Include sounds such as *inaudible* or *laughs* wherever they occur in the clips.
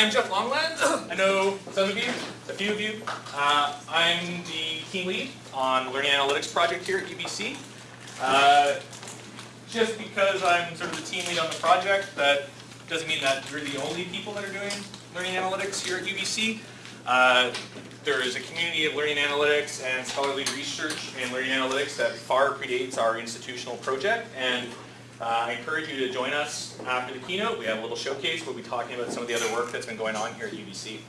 I'm Jeff Longland. I know some of you, a few of you. Uh, I'm the team lead on Learning Analytics project here at UBC. Uh, just because I'm sort of the team lead on the project, that doesn't mean that we're the only people that are doing learning analytics here at UBC. Uh, there is a community of learning analytics and scholarly research in learning analytics that far predates our institutional project. And uh, I encourage you to join us after the keynote. We have a little showcase. We'll be talking about some of the other work that's been going on here at UBC.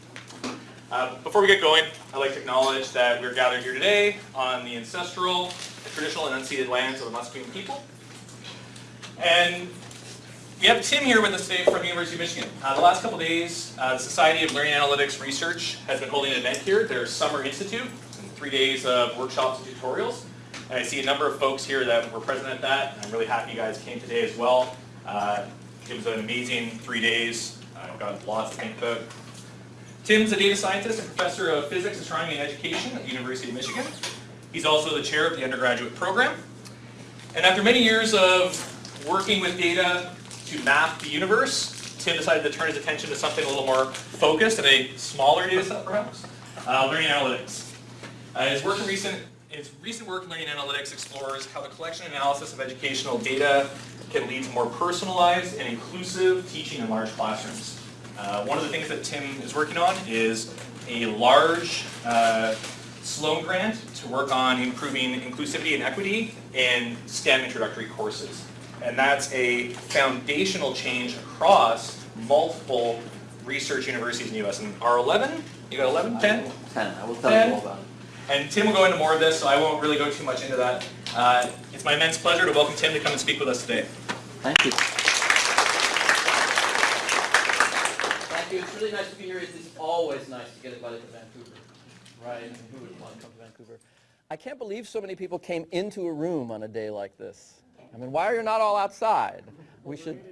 Uh, before we get going, I'd like to acknowledge that we're gathered here today on the ancestral, traditional and unceded lands of the Musqueam people. And we have Tim here with us today from University of Michigan. Uh, the last couple days, uh, the Society of Learning Analytics Research has been holding an event here, their Summer Institute, three days of workshops and tutorials. And I see a number of folks here that were present at that. I'm really happy you guys came today as well. Uh, it was an amazing three days. I've got lots to think about. Tim's a data scientist and professor of physics, astronomy, and education at the University of Michigan. He's also the chair of the undergraduate program. And after many years of working with data to map the universe, Tim decided to turn his attention to something a little more focused and a smaller data set perhaps, uh, learning analytics. Uh, his, work in recent, his recent work in learning analytics explores how the collection and analysis of educational data can lead to more personalized and inclusive teaching in large classrooms. Uh, one of the things that Tim is working on is a large uh, Sloan grant to work on improving inclusivity and equity in STEM introductory courses. And that's a foundational change across multiple research universities in the U.S. And R11, you got 11, 10? 10, I will tell 10. you all about it. And Tim will go into more of this, so I won't really go too much into that. Uh, it's my immense pleasure to welcome Tim to come and speak with us today. Thank you. Thank you. It's really nice to be here. It's always nice to get invited to Vancouver. Right? And who would want to come to Vancouver? I can't believe so many people came into a room on a day like this. I mean, why are you not all outside? We should.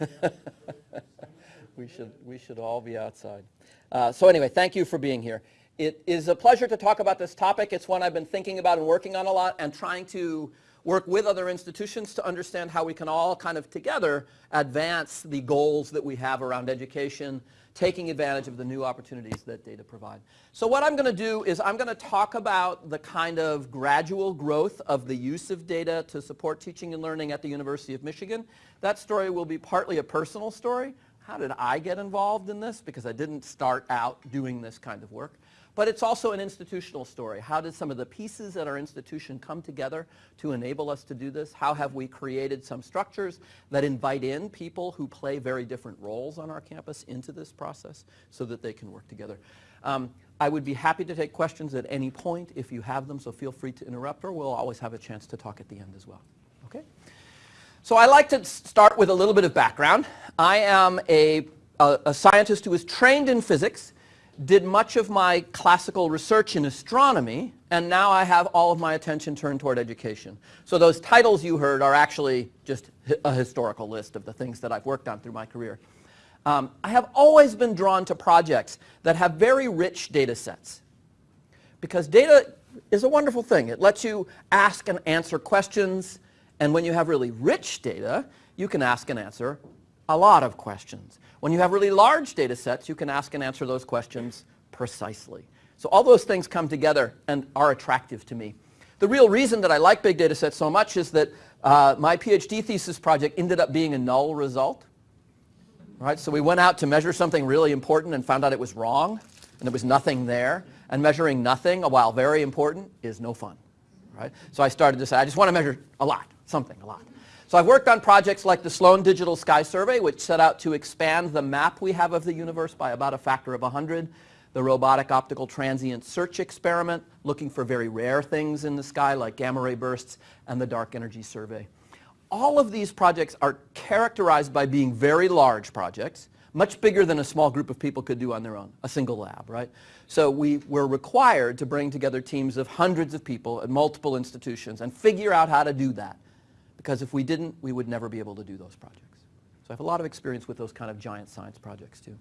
*laughs* we should we should all be outside. Uh, so anyway, thank you for being here. It is a pleasure to talk about this topic. It's one I've been thinking about and working on a lot and trying to work with other institutions to understand how we can all kind of together advance the goals that we have around education, taking advantage of the new opportunities that data provide. So what I'm going to do is I'm going to talk about the kind of gradual growth of the use of data to support teaching and learning at the University of Michigan. That story will be partly a personal story. How did I get involved in this? Because I didn't start out doing this kind of work. But it's also an institutional story. How did some of the pieces at our institution come together to enable us to do this? How have we created some structures that invite in people who play very different roles on our campus into this process so that they can work together? Um, I would be happy to take questions at any point if you have them, so feel free to interrupt, or we'll always have a chance to talk at the end as well. Okay? So I like to start with a little bit of background. I am a, a, a scientist who is trained in physics did much of my classical research in astronomy, and now I have all of my attention turned toward education. So those titles you heard are actually just a historical list of the things that I've worked on through my career. Um, I have always been drawn to projects that have very rich data sets. Because data is a wonderful thing. It lets you ask and answer questions, and when you have really rich data, you can ask and answer a lot of questions. When you have really large data sets, you can ask and answer those questions precisely. So all those things come together and are attractive to me. The real reason that I like big data sets so much is that uh, my PhD thesis project ended up being a null result. Right? So we went out to measure something really important and found out it was wrong and there was nothing there. And measuring nothing, while very important, is no fun. Right? So I started to say, I just want to measure a lot, something, a lot. So I've worked on projects like the Sloan Digital Sky Survey, which set out to expand the map we have of the universe by about a factor of 100. The Robotic Optical Transient Search Experiment, looking for very rare things in the sky like gamma ray bursts, and the Dark Energy Survey. All of these projects are characterized by being very large projects, much bigger than a small group of people could do on their own, a single lab, right? So we were required to bring together teams of hundreds of people at multiple institutions and figure out how to do that because if we didn't, we would never be able to do those projects. So I have a lot of experience with those kind of giant science projects too.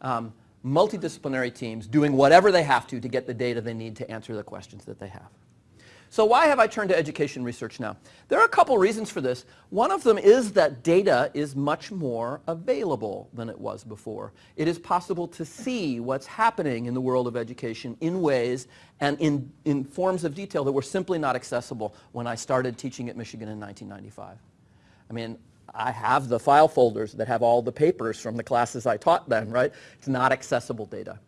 Um, multidisciplinary teams doing whatever they have to to get the data they need to answer the questions that they have. So why have I turned to education research now? There are a couple reasons for this. One of them is that data is much more available than it was before. It is possible to see what's happening in the world of education in ways and in, in forms of detail that were simply not accessible when I started teaching at Michigan in 1995. I mean, I have the file folders that have all the papers from the classes I taught then, right? It's not accessible data.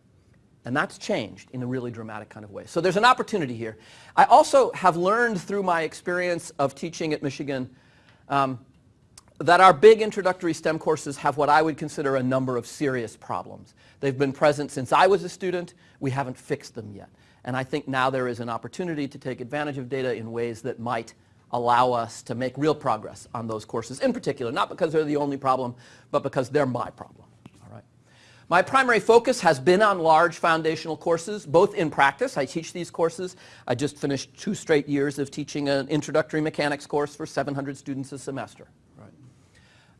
And that's changed in a really dramatic kind of way. So there's an opportunity here. I also have learned through my experience of teaching at Michigan um, that our big introductory STEM courses have what I would consider a number of serious problems. They've been present since I was a student. We haven't fixed them yet. And I think now there is an opportunity to take advantage of data in ways that might allow us to make real progress on those courses in particular, not because they're the only problem, but because they're my problem. My primary focus has been on large foundational courses, both in practice. I teach these courses. I just finished two straight years of teaching an introductory mechanics course for 700 students a semester. Right.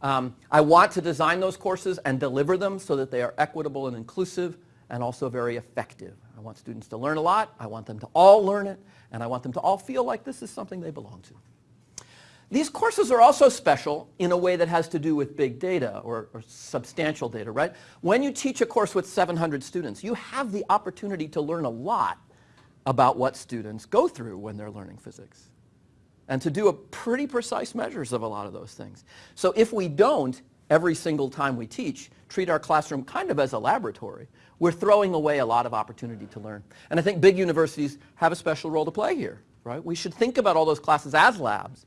Um, I want to design those courses and deliver them so that they are equitable and inclusive and also very effective. I want students to learn a lot. I want them to all learn it. And I want them to all feel like this is something they belong to. These courses are also special in a way that has to do with big data or, or, substantial data, right? When you teach a course with 700 students, you have the opportunity to learn a lot about what students go through when they're learning physics and to do a pretty precise measures of a lot of those things. So if we don't, every single time we teach, treat our classroom kind of as a laboratory, we're throwing away a lot of opportunity to learn. And I think big universities have a special role to play here, right? We should think about all those classes as labs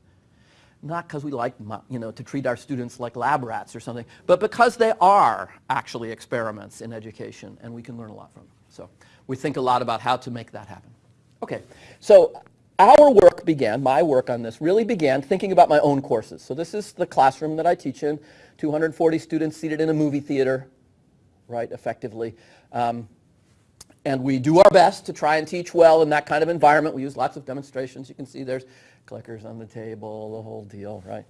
not because we like you know, to treat our students like lab rats or something, but because they are actually experiments in education and we can learn a lot from them. So we think a lot about how to make that happen. Okay, so our work began, my work on this really began thinking about my own courses. So this is the classroom that I teach in, 240 students seated in a movie theater, right, effectively. Um, and we do our best to try and teach well in that kind of environment. We use lots of demonstrations. You can see there's clickers on the table, the whole deal, right?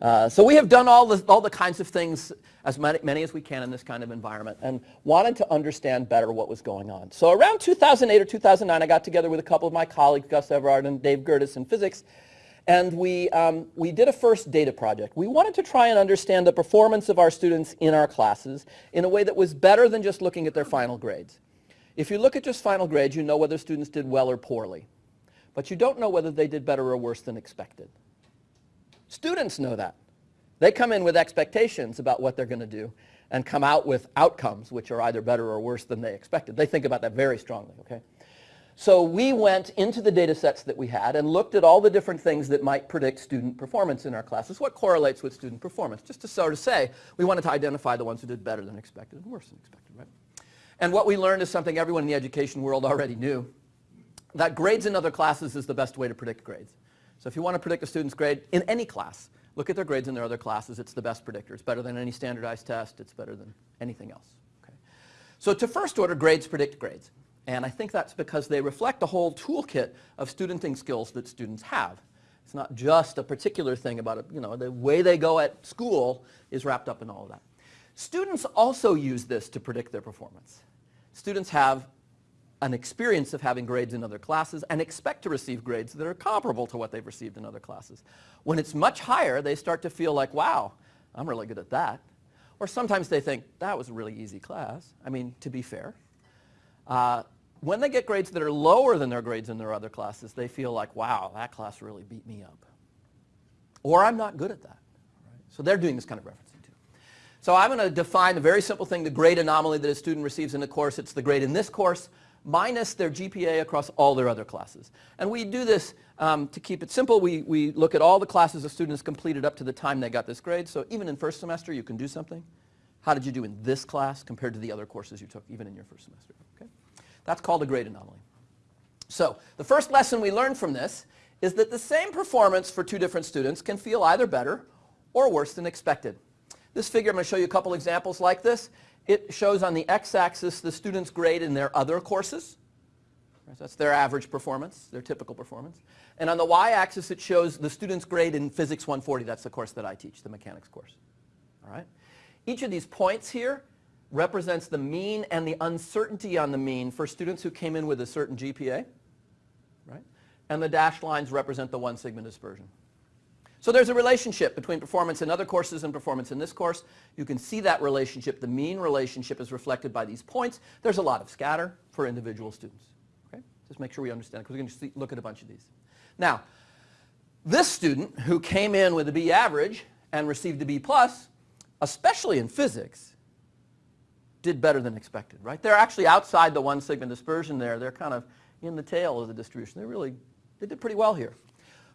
Uh, so we have done all the, all the kinds of things, as many, many as we can in this kind of environment, and wanted to understand better what was going on. So around 2008 or 2009, I got together with a couple of my colleagues, Gus Evrard and Dave Gerdes in physics, and we, um, we did a first data project. We wanted to try and understand the performance of our students in our classes in a way that was better than just looking at their final grades. If you look at just final grades, you know whether students did well or poorly but you don't know whether they did better or worse than expected. Students know that. They come in with expectations about what they're going to do and come out with outcomes which are either better or worse than they expected. They think about that very strongly, okay? So we went into the data sets that we had and looked at all the different things that might predict student performance in our classes. What correlates with student performance? Just to sort of say, we wanted to identify the ones who did better than expected and worse than expected, right? And what we learned is something everyone in the education world already knew that grades in other classes is the best way to predict grades. So if you want to predict a student's grade in any class, look at their grades in their other classes. It's the best predictor. It's better than any standardized test. It's better than anything else. Okay? So to first order, grades predict grades. And I think that's because they reflect a whole toolkit of studenting skills that students have. It's not just a particular thing about. You know, the way they go at school is wrapped up in all of that. Students also use this to predict their performance. Students have an experience of having grades in other classes and expect to receive grades that are comparable to what they've received in other classes. When it's much higher, they start to feel like, wow, I'm really good at that. Or sometimes they think, that was a really easy class. I mean, to be fair. Uh, when they get grades that are lower than their grades in their other classes, they feel like, wow, that class really beat me up. Or I'm not good at that. So they're doing this kind of referencing too. So I'm going to define a very simple thing, the grade anomaly that a student receives in a course. It's the grade in this course minus their GPA across all their other classes. And we do this um, to keep it simple. We, we look at all the classes a student has completed up to the time they got this grade. So even in first semester, you can do something. How did you do in this class compared to the other courses you took, even in your first semester? Okay? That's called a grade anomaly. So the first lesson we learned from this is that the same performance for two different students can feel either better or worse than expected. This figure, I'm going to show you a couple examples like this. It shows on the x-axis the student's grade in their other courses. That's their average performance, their typical performance. And on the y-axis, it shows the student's grade in Physics 140. That's the course that I teach, the mechanics course. All right? Each of these points here represents the mean and the uncertainty on the mean for students who came in with a certain GPA. Right? and the dashed lines represent the one sigma dispersion. So there's a relationship between performance in other courses and performance in this course. You can see that relationship. The mean relationship is reflected by these points. There's a lot of scatter for individual students. Okay? Just make sure we understand because we're going to see, look at a bunch of these. Now, this student who came in with a B average and received a B plus, especially in physics, did better than expected, right? They're actually outside the one sigma dispersion there. They're kind of in the tail of the distribution. They really, they did pretty well here.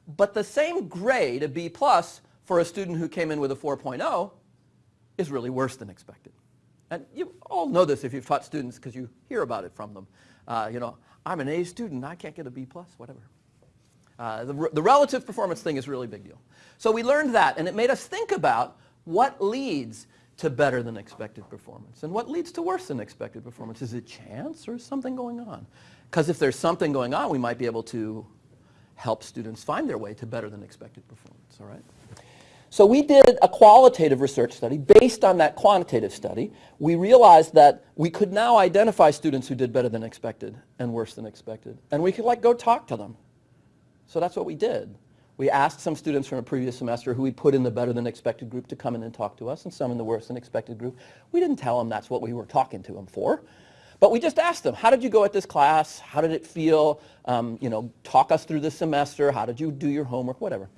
But the same grade, a B plus, for a student who came in with a 4.0 is really worse than expected. And you all know this if you've taught students because you hear about it from them. Uh, you know, I'm an A student, I can't get a B plus, whatever. Uh, the, the relative performance thing is really big deal. So we learned that, and it made us think about what leads to better than expected performance and what leads to worse than expected performance. Is it chance or is something going on? Because if there's something going on, we might be able to help students find their way to better than expected performance, all right? So we did a qualitative research study. Based on that quantitative study, we realized that we could now identify students who did better than expected and worse than expected. And we could like go talk to them. So that's what we did. We asked some students from a previous semester who we put in the better than expected group to come in and talk to us and some in the worse than expected group. We didn't tell them that's what we were talking to them for. But we just asked them, how did you go at this class? How did it feel? Um, you know, talk us through the semester. How did you do your homework? Whatever.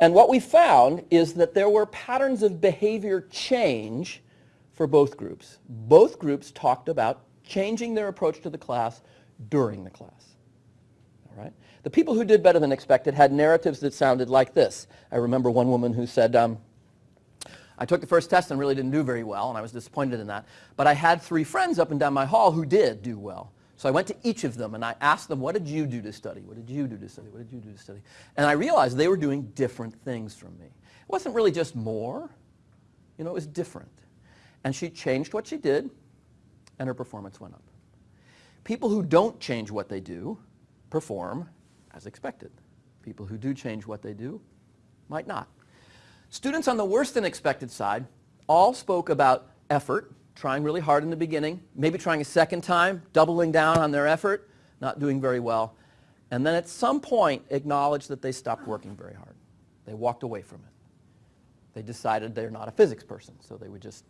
And what we found is that there were patterns of behavior change for both groups. Both groups talked about changing their approach to the class during the class. All right? The people who did better than expected had narratives that sounded like this. I remember one woman who said, um, I took the first test and really didn't do very well, and I was disappointed in that. But I had three friends up and down my hall who did do well. So I went to each of them and I asked them, what did you do to study? What did you do to study? What did you do to study? And I realized they were doing different things from me. It wasn't really just more. You know, it was different. And she changed what she did, and her performance went up. People who don't change what they do perform as expected. People who do change what they do might not. Students on the worse than expected side all spoke about effort, trying really hard in the beginning, maybe trying a second time, doubling down on their effort, not doing very well, and then at some point acknowledged that they stopped working very hard. They walked away from it. They decided they're not a physics person, so they would just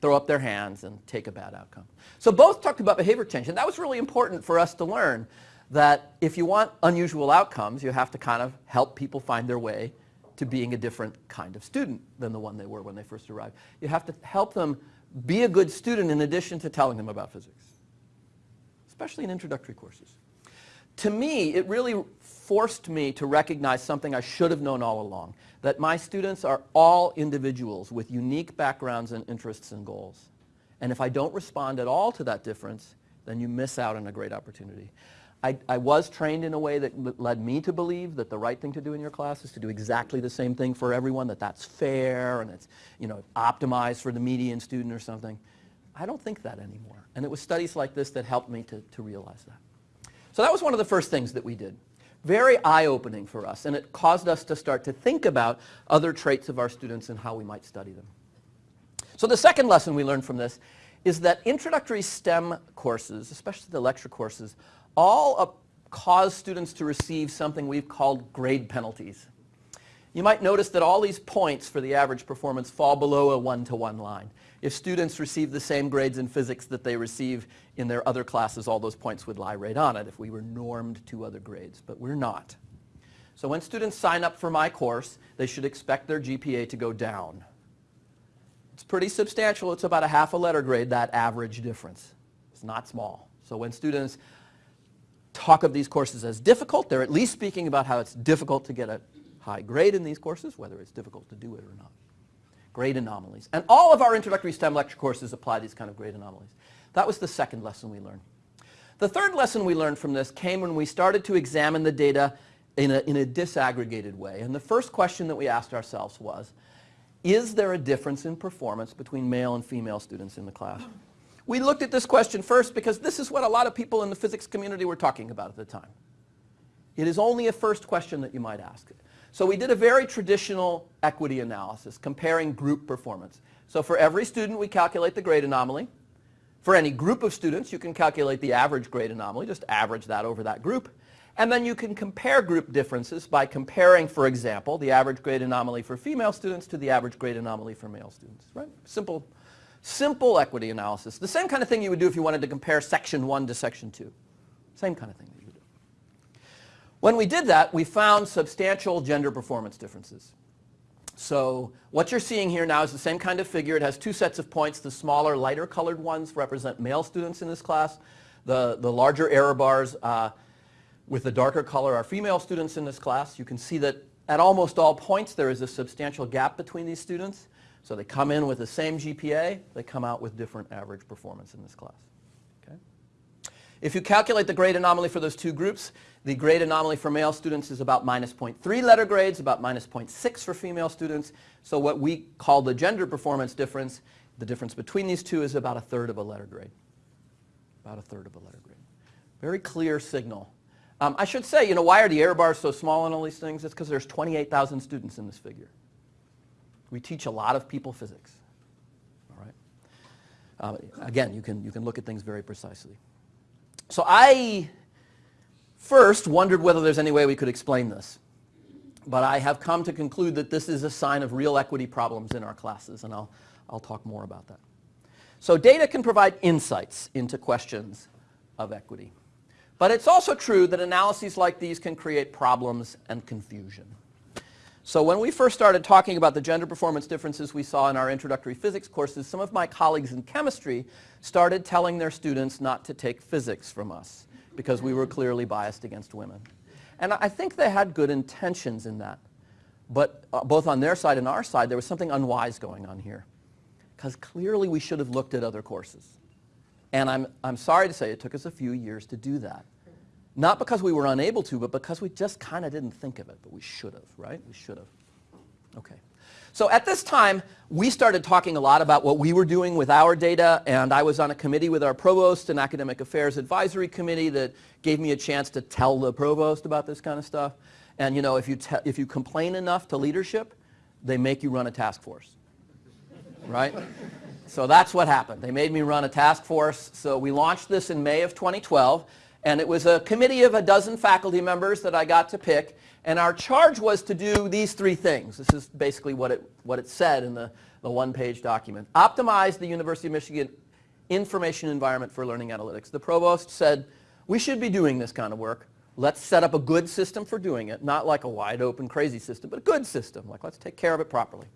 throw up their hands and take a bad outcome. So both talked about behavior change, and that was really important for us to learn that if you want unusual outcomes, you have to kind of help people find their way to being a different kind of student than the one they were when they first arrived. You have to help them be a good student in addition to telling them about physics, especially in introductory courses. To me, it really forced me to recognize something I should have known all along, that my students are all individuals with unique backgrounds and interests and goals. And if I don't respond at all to that difference, then you miss out on a great opportunity. I, I, was trained in a way that led me to believe that the right thing to do in your class is to do exactly the same thing for everyone, that that's fair and it's you know, optimized for the median student or something. I don't think that anymore. And it was studies like this that helped me to, to realize that. So that was one of the first things that we did. Very eye-opening for us, and it caused us to start to think about other traits of our students and how we might study them. So the second lesson we learned from this is that introductory STEM courses, especially the lecture courses, all cause students to receive something we've called grade penalties. You might notice that all these points for the average performance fall below a one-to-one -one line. If students receive the same grades in physics that they receive in their other classes, all those points would lie right on it if we were normed to other grades, but we're not. So when students sign up for my course, they should expect their GPA to go down. It's pretty substantial. It's about a half a letter grade, that average difference. It's not small. So when students talk of these courses as difficult. They're at least speaking about how it's difficult to get a high grade in these courses, whether it's difficult to do it or not. Grade anomalies. And all of our introductory STEM lecture courses apply these kind of grade anomalies. That was the second lesson we learned. The third lesson we learned from this came when we started to examine the data in a, in a disaggregated way. And the first question that we asked ourselves was, is there a difference in performance between male and female students in the class? We looked at this question first because this is what a lot of people in the physics community were talking about at the time. It is only a first question that you might ask. So we did a very traditional equity analysis comparing group performance. So for every student we calculate the grade anomaly. For any group of students you can calculate the average grade anomaly, just average that over that group. And then you can compare group differences by comparing, for example, the average grade anomaly for female students to the average grade anomaly for male students, right? Simple, simple equity analysis. The same kind of thing you would do if you wanted to compare section 1 to section 2. Same kind of thing that you would do. When we did that, we found substantial gender performance differences. So what you're seeing here now is the same kind of figure. It has two sets of points. The smaller, lighter colored ones represent male students in this class. The, the larger error bars uh, with the darker color are female students in this class. You can see that at almost all points there is a substantial gap between these students. So they come in with the same GPA. They come out with different average performance in this class. Okay? If you calculate the grade anomaly for those two groups, the grade anomaly for male students is about minus 0.3 letter grades, about minus 0.6 for female students. So what we call the gender performance difference, the difference between these two is about a third of a letter grade. About a third of a letter grade. Very clear signal. Um, I should say, you know, why are the error bars so small on all these things? It's because there's 28,000 students in this figure. We teach a lot of people physics. All right. Uh, again, you can, you can look at things very precisely. So I first wondered whether there's any way we could explain this. But I have come to conclude that this is a sign of real equity problems in our classes, and I'll, I'll talk more about that. So data can provide insights into questions of equity. But it's also true that analyses like these can create problems and confusion. So when we first started talking about the gender performance differences we saw in our introductory physics courses, some of my colleagues in chemistry started telling their students not to take physics from us because we were clearly biased against women. And I think they had good intentions in that. But uh, both on their side and our side, there was something unwise going on here. Because clearly we should have looked at other courses. And I'm, I'm sorry to say it took us a few years to do that. Not because we were unable to, but because we just kind of didn't think of it, but we should have, right? We should have. Okay. So at this time, we started talking a lot about what we were doing with our data, and I was on a committee with our provost and academic affairs advisory committee that gave me a chance to tell the provost about this kind of stuff. And you know, if you, if you complain enough to leadership, they make you run a task force, *laughs* right? so that's what happened. They made me run a task force. So we launched this in May of 2012. And it was a committee of a dozen faculty members that I got to pick. And our charge was to do these three things. This is basically what it, what it said in the, the one-page document. Optimize the University of Michigan information environment for learning analytics. The provost said, we should be doing this kind of work. Let's set up a good system for doing it, not like a wide open crazy system, but a good system. Like let's take care of it properly.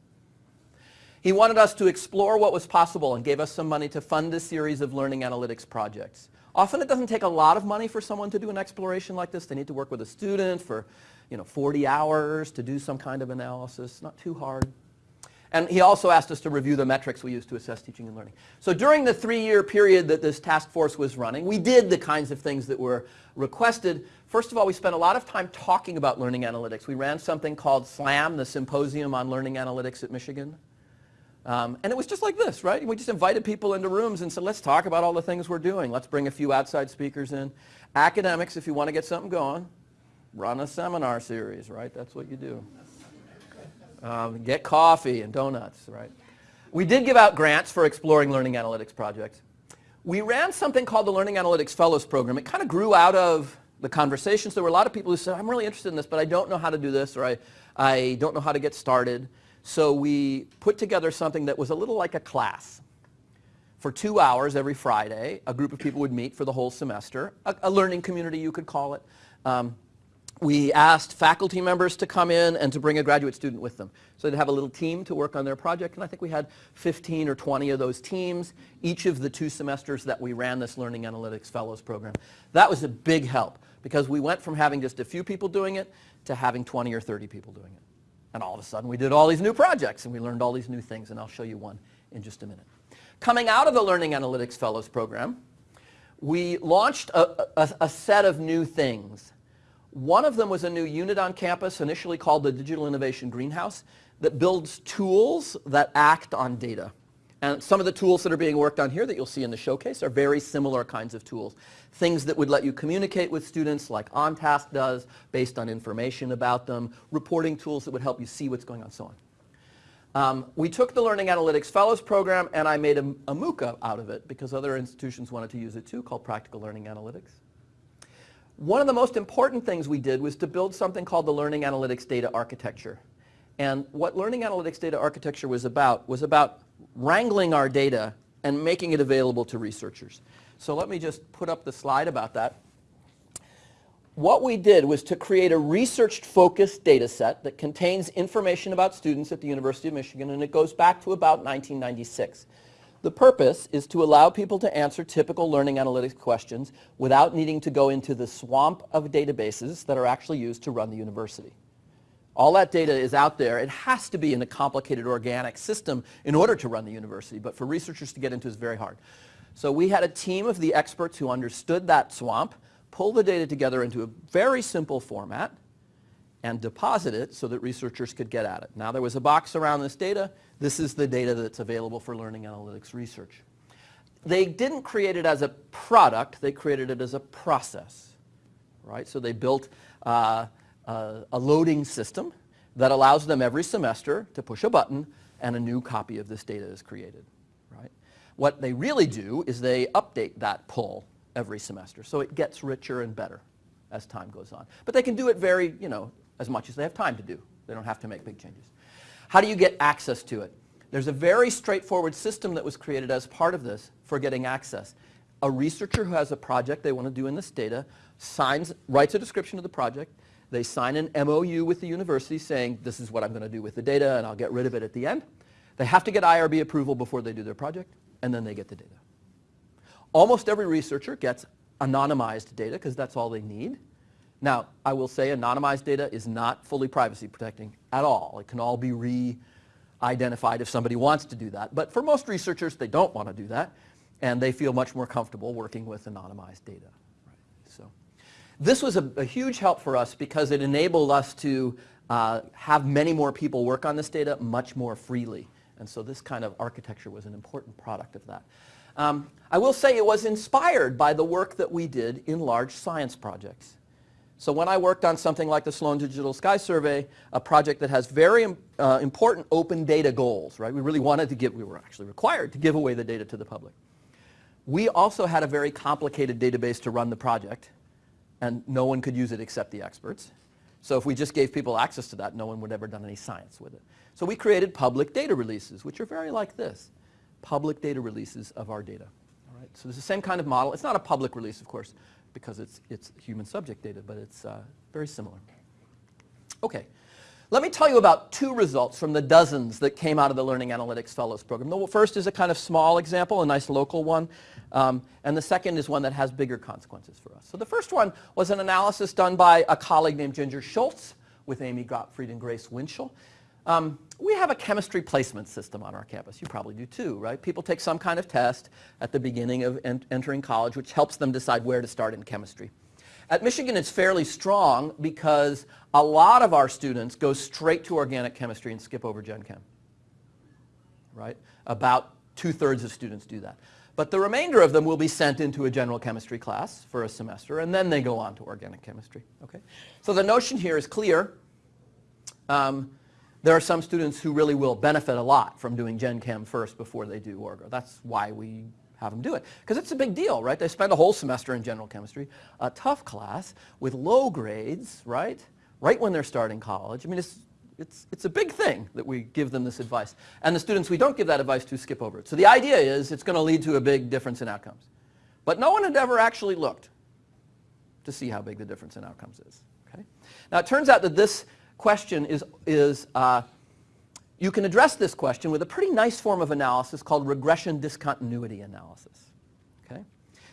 He wanted us to explore what was possible and gave us some money to fund a series of learning analytics projects. Often it doesn't take a lot of money for someone to do an exploration like this. They need to work with a student for you know, 40 hours to do some kind of analysis. Not too hard. And he also asked us to review the metrics we use to assess teaching and learning. So during the three-year period that this task force was running, we did the kinds of things that were requested. First of all, we spent a lot of time talking about learning analytics. We ran something called SLAM, the Symposium on Learning Analytics at Michigan. Um, and it was just like this, right? We just invited people into rooms and said, let's talk about all the things we're doing. Let's bring a few outside speakers in. Academics, if you want to get something going, run a seminar series, right? That's what you do. Um, get coffee and donuts, right? We did give out grants for exploring learning analytics projects. We ran something called the Learning Analytics Fellows Program. It kind of grew out of the conversations. There were a lot of people who said, I'm really interested in this, but I don't know how to do this, or I, I don't know how to get started. So we put together something that was a little like a class. For two hours every Friday, a group of people would meet for the whole semester, a, a learning community you could call it. Um, we asked faculty members to come in and to bring a graduate student with them. So they'd have a little team to work on their project, and I think we had 15 or 20 of those teams each of the two semesters that we ran this Learning Analytics Fellows program. That was a big help because we went from having just a few people doing it to having 20 or 30 people doing it. And all of a sudden we did all these new projects and we learned all these new things and I'll show you one in just a minute. Coming out of the Learning Analytics Fellows program, we launched a, a, a set of new things. One of them was a new unit on campus initially called the Digital Innovation Greenhouse that builds tools that act on data. And some of the tools that are being worked on here that you'll see in the showcase are very similar kinds of tools. Things that would let you communicate with students like OnTask does based on information about them, reporting tools that would help you see what's going on, so on. Um, we took the Learning Analytics Fellows program and I made a, a MOOC out of it because other institutions wanted to use it too called Practical Learning Analytics. One of the most important things we did was to build something called the Learning Analytics Data Architecture. And what Learning Analytics Data Architecture was about was about wrangling our data and making it available to researchers. So let me just put up the slide about that. What we did was to create a research-focused data set that contains information about students at the University of Michigan, and it goes back to about 1996. The purpose is to allow people to answer typical learning analytics questions without needing to go into the swamp of databases that are actually used to run the university. All that data is out there. It has to be in a complicated organic system in order to run the university, but for researchers to get into is very hard. So we had a team of the experts who understood that swamp, pull the data together into a very simple format, and deposit it so that researchers could get at it. Now there was a box around this data. This is the data that's available for learning analytics research. They didn't create it as a product, they created it as a process. Right? So they built uh, uh, a loading system that allows them every semester to push a button and a new copy of this data is created. Right? What they really do is they update that pull every semester. So it gets richer and better as time goes on. But they can do it very, you know, as much as they have time to do. They don't have to make big changes. How do you get access to it? There's a very straightforward system that was created as part of this for getting access. A researcher who has a project they want to do in this data signs, writes a description of the project. They sign an MOU with the university saying, this is what I'm going to do with the data and I'll get rid of it at the end. They have to get IRB approval before they do their project, and then they get the data. Almost every researcher gets anonymized data because that's all they need. Now, I will say anonymized data is not fully privacy protecting at all. It can all be re-identified if somebody wants to do that. But for most researchers, they don't want to do that, and they feel much more comfortable working with anonymized data. This was a, a, huge help for us because it enabled us to uh, have many more people work on this data much more freely. And so this kind of architecture was an important product of that. Um, I will say it was inspired by the work that we did in large science projects. So when I worked on something like the Sloan Digital Sky Survey, a project that has very uh, important open data goals, right? We really wanted to give, we were actually required to give away the data to the public. We also had a very complicated database to run the project, and no one could use it except the experts. So if we just gave people access to that, no one would ever done any science with it. So we created public data releases, which are very like this public data releases of our data. All right? So it's the same kind of model. It's not a public release, of course, because it's, it's human subject data, but it's uh, very similar. Okay. Let me tell you about two results from the dozens that came out of the Learning Analytics Fellows Program. The first is a kind of small example, a nice local one, um, and the second is one that has bigger consequences for us. So the first one was an analysis done by a colleague named Ginger Shultz with Amy Gottfried and Grace Winschel. Um, we have a chemistry placement system on our campus. You probably do too, right? People take some kind of test at the beginning of en entering college, which helps them decide where to start in chemistry. At Michigan, it's fairly strong because a lot of our students go straight to organic chemistry and skip over Gen Chem, right? About two-thirds of students do that. But the remainder of them will be sent into a general chemistry class for a semester, and then they go on to organic chemistry, okay? So the notion here is clear. Um, there are some students who really will benefit a lot from doing Gen Chem first before they do Orgo. That's why we have them do it. Because it's a big deal, right? They spend a whole semester in general chemistry, a tough class with low grades, right? Right when they're starting college. I mean, it's, it's, it's a big thing that we give them this advice. And the students we don't give that advice to skip over it. So the idea is it's going to lead to a big difference in outcomes. But no one had ever actually looked to see how big the difference in outcomes is. Okay? Now it turns out that this question is, is uh, you can address this question with a pretty nice form of analysis called regression discontinuity analysis. Okay?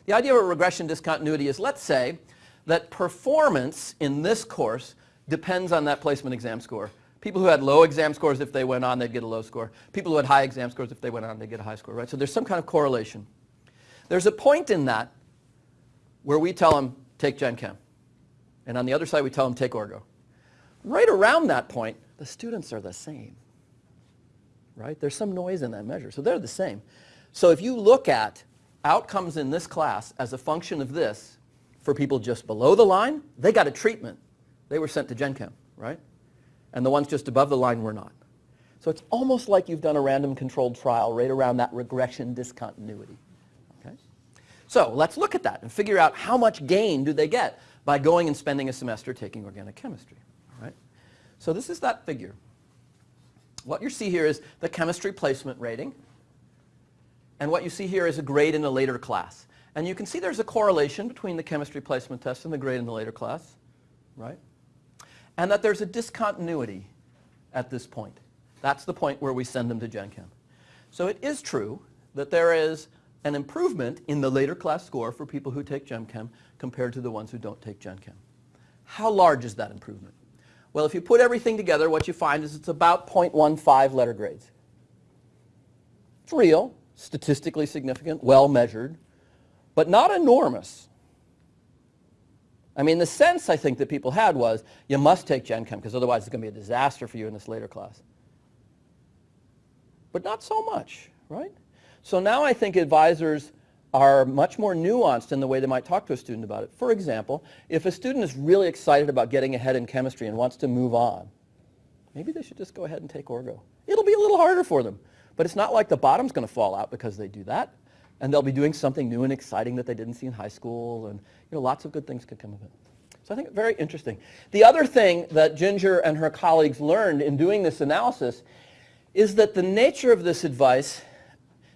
The idea of a regression discontinuity is, let's say, that performance in this course depends on that placement exam score. People who had low exam scores, if they went on, they'd get a low score. People who had high exam scores, if they went on, they'd get a high score, right? So there's some kind of correlation. There's a point in that where we tell them, take Gen Chem. And on the other side, we tell them, take Orgo. Right around that point, the students are the same. Right? There's some noise in that measure. So they're the same. So if you look at outcomes in this class as a function of this, for people just below the line, they got a treatment. They were sent to Gen Chem, right? And the ones just above the line were not. So it's almost like you've done a random controlled trial right around that regression discontinuity. Okay? So let's look at that and figure out how much gain do they get by going and spending a semester taking organic chemistry. All right? So this is that figure. What you see here is the chemistry placement rating. And what you see here is a grade in a later class. And you can see there's a correlation between the chemistry placement test and the grade in the later class, right? And that there's a discontinuity at this point. That's the point where we send them to Gen Chem. So it is true that there is an improvement in the later class score for people who take Gen Chem compared to the ones who don't take Gen Chem. How large is that improvement? Well, if you put everything together, what you find is it's about 0.15 letter grades. It's real, statistically significant, well measured, but not enormous. I mean, the sense I think that people had was you must take Gen Chem because otherwise it's going to be a disaster for you in this later class. But not so much, right? So now I think advisors are much more nuanced in the way they might talk to a student about it. For example, if a student is really excited about getting ahead in chemistry and wants to move on, maybe they should just go ahead and take Orgo. It'll be a little harder for them, but it's not like the bottom's going to fall out because they do that. And they'll be doing something new and exciting that they didn't see in high school, and you know, lots of good things could come of it. So I think very interesting. The other thing that Ginger and her colleagues learned in doing this analysis is that the nature of this advice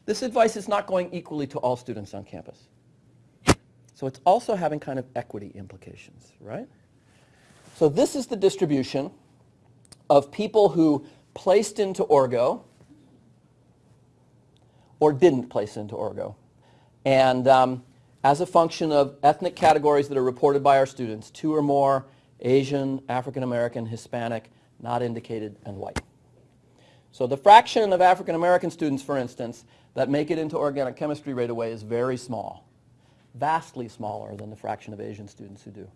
this advice is not going equally to all students on campus. So it's also having kind of equity implications, right? So this is the distribution of people who placed into Orgo or didn't place into Orgo. And um, as a function of ethnic categories that are reported by our students, two or more, Asian, African American, Hispanic, not indicated, and white. So the fraction of African American students, for instance, that make it into organic chemistry right away is very small, vastly smaller than the fraction of Asian students who do.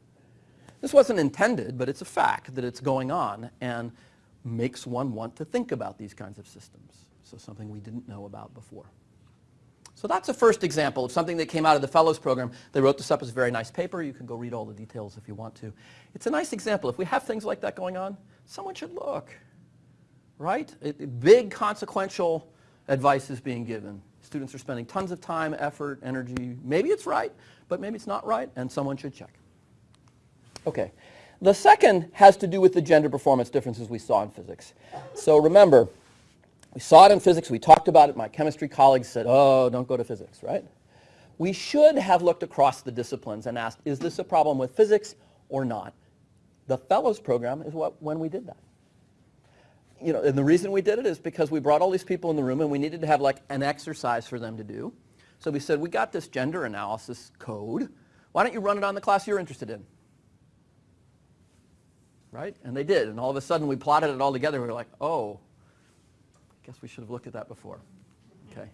This wasn't intended, but it's a fact that it's going on and makes one want to think about these kinds of systems. So something we didn't know about before. So that's a first example of something that came out of the Fellows Program. They wrote this up as a very nice paper. You can go read all the details if you want to. It's a nice example. If we have things like that going on, someone should look, right? It, big consequential advice is being given. Students are spending tons of time, effort, energy. Maybe it's right, but maybe it's not right, and someone should check. Okay. The second has to do with the gender performance differences we saw in physics. So remember, we saw it in physics, we talked about it, my chemistry colleagues said, oh, don't go to physics, right? We should have looked across the disciplines and asked, is this a problem with physics or not? The fellows program is what, when we did that you know, and the reason we did it is because we brought all these people in the room and we needed to have like an exercise for them to do. So we said, we got this gender analysis code. Why don't you run it on the class you're interested in? Right? And they did. And all of a sudden we plotted it all together. We were like, oh, I guess we should have looked at that before. Okay.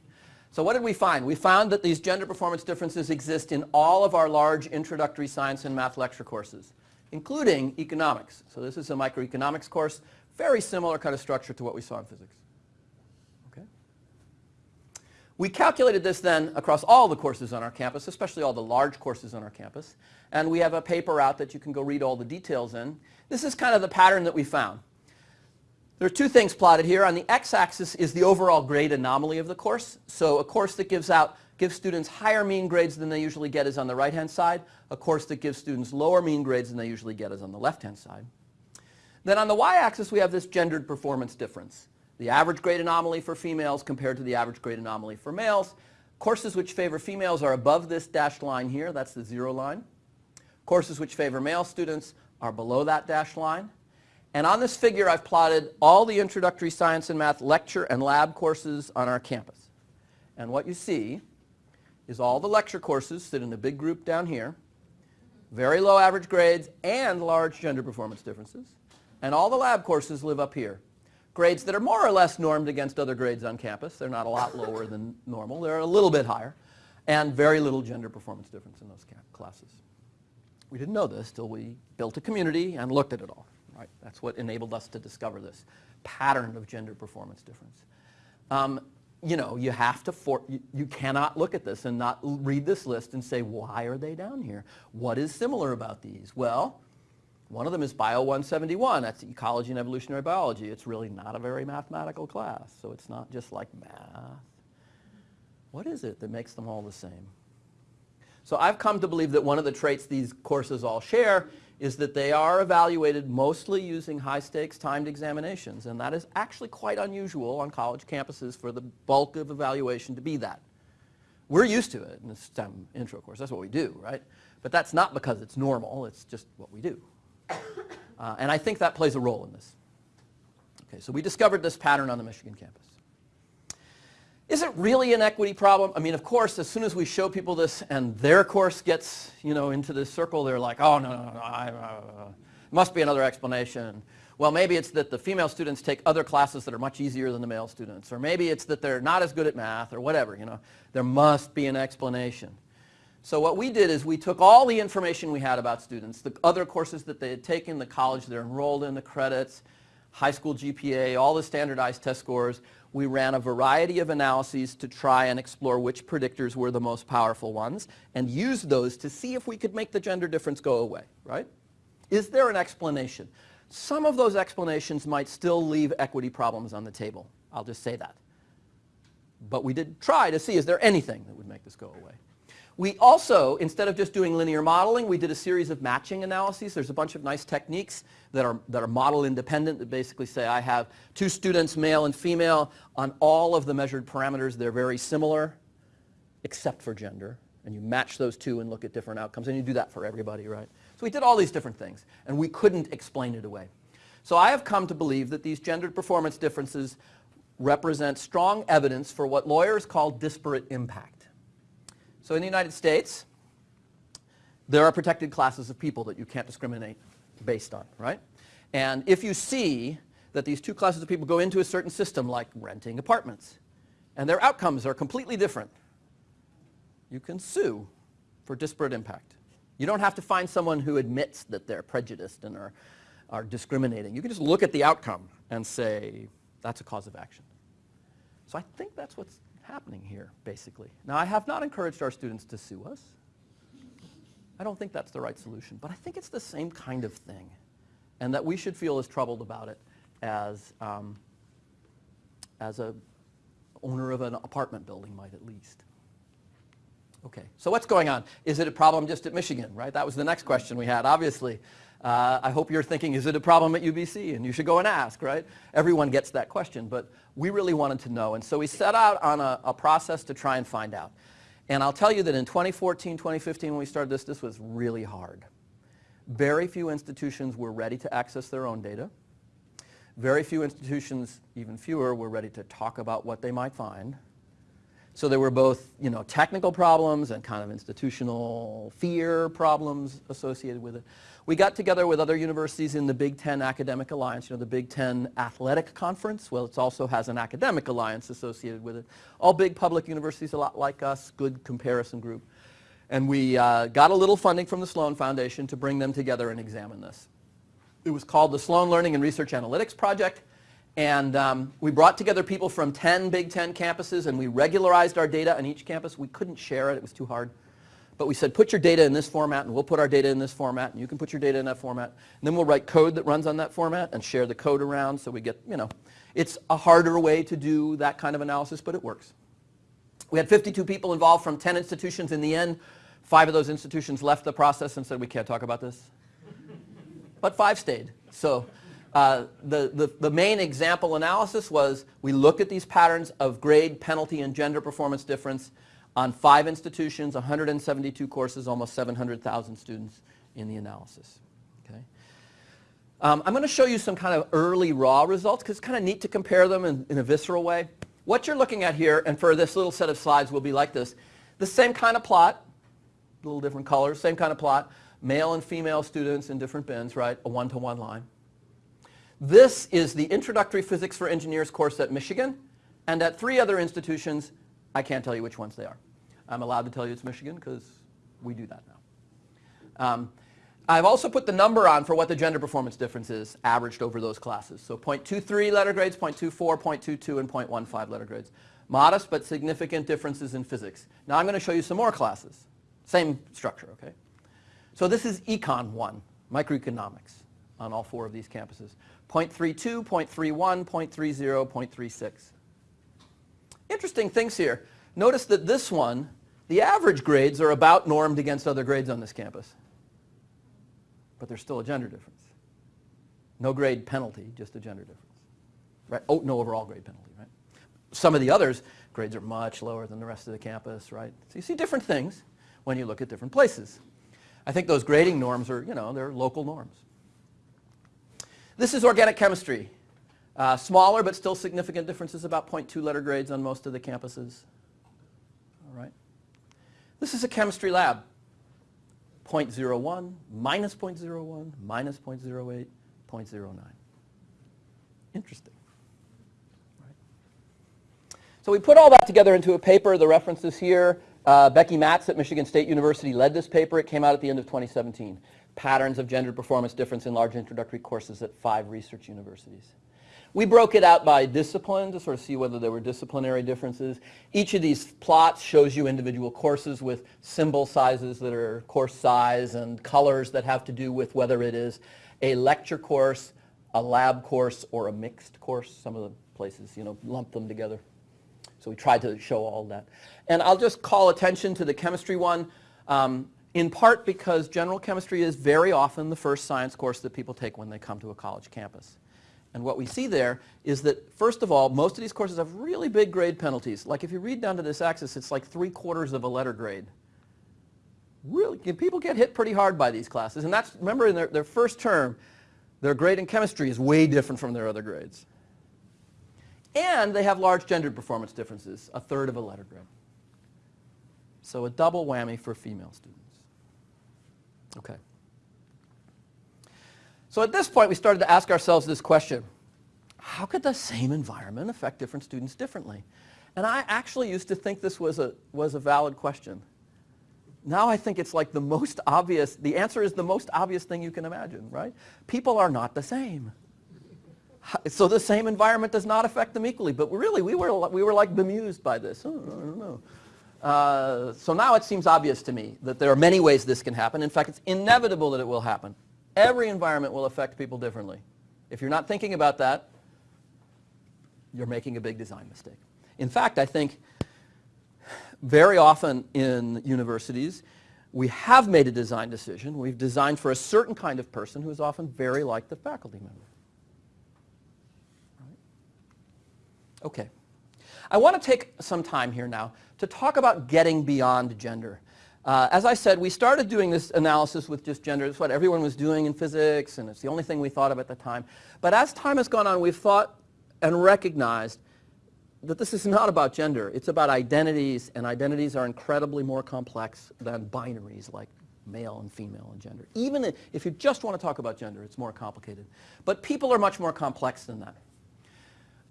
So what did we find? We found that these gender performance differences exist in all of our large introductory science and math lecture courses, including economics. So this is a microeconomics course. Very similar kind of structure to what we saw in physics. Okay? We calculated this then across all the courses on our campus, especially all the large courses on our campus. And we have a paper out that you can go read all the details in. This is kind of the pattern that we found. There are two things plotted here. On the x-axis is the overall grade anomaly of the course. So a course that gives out gives students higher mean grades than they usually get is on the right-hand side. A course that gives students lower mean grades than they usually get is on the left-hand side. Then on the y-axis, we have this gendered performance difference. The average grade anomaly for females compared to the average grade anomaly for males. Courses which favor females are above this dashed line here. That's the zero line. Courses which favor male students are below that dashed line. And on this figure, I've plotted all the introductory science and math lecture and lab courses on our campus. And what you see is all the lecture courses sit in a big group down here, very low average grades and large gender performance differences. And all the lab courses live up here. Grades that are more or less normed against other grades on campus. They're not a lot lower than normal. They're a little bit higher. And very little gender performance difference in those classes. We didn't know this till we built a community and looked at it all. Right? That's what enabled us to discover this pattern of gender performance difference. Um, you know, you have to, for, you, you, cannot look at this and not read this list and say, why are they down here? What is similar about these? Well, one of them is Bio 171. That's ecology and evolutionary biology. It's really not a very mathematical class, so it's not just like math. What is it that makes them all the same? So I've come to believe that one of the traits these courses all share is that they are evaluated mostly using high-stakes timed examinations, and that is actually quite unusual on college campuses for the bulk of evaluation to be that. We're used to it in the STEM intro course. That's what we do, right? But that's not because it's normal. It's just what we do. Uh, and I think that plays a role in this. Okay, so we discovered this pattern on the Michigan campus. Is it really an equity problem? I mean, of course, as soon as we show people this and their course gets, you know, into this circle, they're like, oh, no, no, no, I, uh, must be another explanation. Well, maybe it's that the female students take other classes that are much easier than the male students. Or maybe it's that they're not as good at math or whatever, you know. There must be an explanation. So what we did is we took all the information we had about students, the other courses that they had taken, the college they're enrolled in, the credits, high school GPA, all the standardized test scores. We ran a variety of analyses to try and explore which predictors were the most powerful ones and used those to see if we could make the gender difference go away, right? Is there an explanation? Some of those explanations might still leave equity problems on the table. I'll just say that. But we did try to see, is there anything that would make this go away? We also, instead of just doing linear modeling, we did a series of matching analyses. There's a bunch of nice techniques that are, that are model independent that basically say I have two students, male and female, on all of the measured parameters. They're very similar, except for gender. And you match those two and look at different outcomes. And you do that for everybody, right? So we did all these different things. And we couldn't explain it away. So I have come to believe that these gendered performance differences represent strong evidence for what lawyers call disparate impact. So in the United States, there are protected classes of people that you can't discriminate based on, right? And if you see that these two classes of people go into a certain system like renting apartments and their outcomes are completely different, you can sue for disparate impact. You don't have to find someone who admits that they're prejudiced and are, are discriminating. You can just look at the outcome and say, that's a cause of action. So I think that's what's happening here, basically. Now, I have not encouraged our students to sue us. I don't think that's the right solution, but I think it's the same kind of thing, and that we should feel as troubled about it as, um, as a owner of an apartment building might at least. Okay, so what's going on? Is it a problem just at Michigan, right? That was the next question we had, obviously. Uh, I hope you're thinking, is it a problem at UBC? And you should go and ask, right? Everyone gets that question, but we really wanted to know. And so we set out on a, a process to try and find out. And I'll tell you that in 2014, 2015, when we started this, this was really hard. Very few institutions were ready to access their own data. Very few institutions, even fewer, were ready to talk about what they might find. So there were both, you know, technical problems and kind of institutional fear problems associated with it. We got together with other universities in the Big Ten Academic Alliance, you know, the Big Ten Athletic Conference. Well, it also has an academic alliance associated with it. All big public universities, a lot like us, good comparison group. And we uh, got a little funding from the Sloan Foundation to bring them together and examine this. It was called the Sloan Learning and Research Analytics Project. And um, we brought together people from 10 Big Ten campuses and we regularized our data on each campus. We couldn't share it, it was too hard. But we said, put your data in this format and we'll put our data in this format and you can put your data in that format. And then we'll write code that runs on that format and share the code around so we get, you know, it's a harder way to do that kind of analysis, but it works. We had 52 people involved from 10 institutions. In the end, five of those institutions left the process and said, we can't talk about this. *laughs* but five stayed. So uh, the, the, the main example analysis was we looked at these patterns of grade, penalty, and gender performance difference on five institutions, 172 courses, almost 700,000 students in the analysis. Okay? Um, I'm going to show you some kind of early raw results because it's kind of neat to compare them in, in a visceral way. What you're looking at here, and for this little set of slides will be like this, the same kind of plot, a little different colors, same kind of plot, male and female students in different bins, right, a one-to-one -one line. This is the Introductory Physics for Engineers course at Michigan, and at three other institutions, I can't tell you which ones they are. I'm allowed to tell you it's Michigan because we do that now. Um, I've also put the number on for what the gender performance difference is averaged over those classes. So 0.23 letter grades, 0.24, 0.22, and 0.15 letter grades. Modest but significant differences in physics. Now I'm going to show you some more classes. Same structure, okay? So this is Econ 1, microeconomics on all four of these campuses. 0.32, 0.31, 0.30, 0.36. Interesting things here. Notice that this one The average grades are about normed against other grades on this campus. But there's still a gender difference. No grade penalty, just a gender difference. Right? Oh, no overall grade penalty, right? Some of the others, grades are much lower than the rest of the campus, right? So you see different things when you look at different places. I think those grading norms are, you know, they're local norms. This is organic chemistry. Uh, smaller but still significant differences, about 0.2 letter grades on most of the campuses. This is a chemistry lab. 0.01, minus 0.01, minus 0.08, 0.09. Interesting. Right. So we put all that together into a paper. The references here. Uh, Becky Matz at Michigan State University led this paper. It came out at the end of 2017. Patterns of gender performance difference in large introductory courses at five research universities. We broke it out by discipline to sort of see whether there were disciplinary differences. Each of these plots shows you individual courses with symbol sizes that are course size and colors that have to do with whether it is a lecture course, a lab course, or a mixed course. Some of the places, you know, lump them together. So we tried to show all that. And I'll just call attention to the chemistry one, um, in part because general chemistry is very often the first science course that people take when they come to a college campus. And what we see there is that, first of all, most of these courses have really big grade penalties. Like if you read down to this axis, it's like three quarters of a letter grade. Really, people get hit pretty hard by these classes. And that's, remember, in their, their first term, their grade in chemistry is way different from their other grades. And they have large gendered performance differences, a third of a letter grade. So a double whammy for female students. Okay. So at this point, we started to ask ourselves this question. How could the same environment affect different students differently? And I actually used to think this was a, was a valid question. Now I think it's like the most obvious, the answer is the most obvious thing you can imagine, right? People are not the same. So the same environment does not affect them equally. But really, we were, we were like bemused by this. Oh, I don't know. Uh, so now it seems obvious to me that there are many ways this can happen. In fact, it's inevitable that it will happen. Every environment will affect people differently. If you're not thinking about that, you're making a big design mistake. In fact, I think very often in universities, we have made a design decision. We've designed for a certain kind of person who is often very like the faculty member. Okay. I want to take some time here now to talk about getting beyond gender. Uh, as I said, we started doing this analysis with just gender. It's what everyone was doing in physics, and it's the only thing we thought of at the time. But as time has gone on, we've thought and recognized that this is not about gender. It's about identities, and identities are incredibly more complex than binaries like male and female and gender. Even if you just want to talk about gender, it's more complicated. But people are much more complex than that.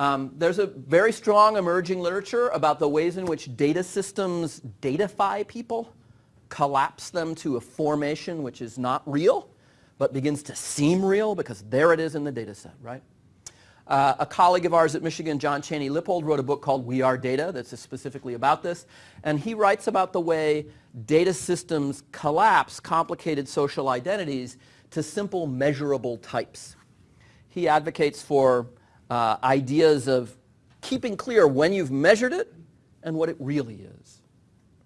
Um, there's a very strong emerging literature about the ways in which data systems datafy people collapse them to a formation which is not real, but begins to seem real because there it is in the data set, right? Uh, a colleague of ours at Michigan, John Cheney Lippold, wrote a book called We Are Data that's specifically about this. And he writes about the way data systems collapse complicated social identities to simple measurable types. He advocates for uh, ideas of keeping clear when you've measured it and what it really is.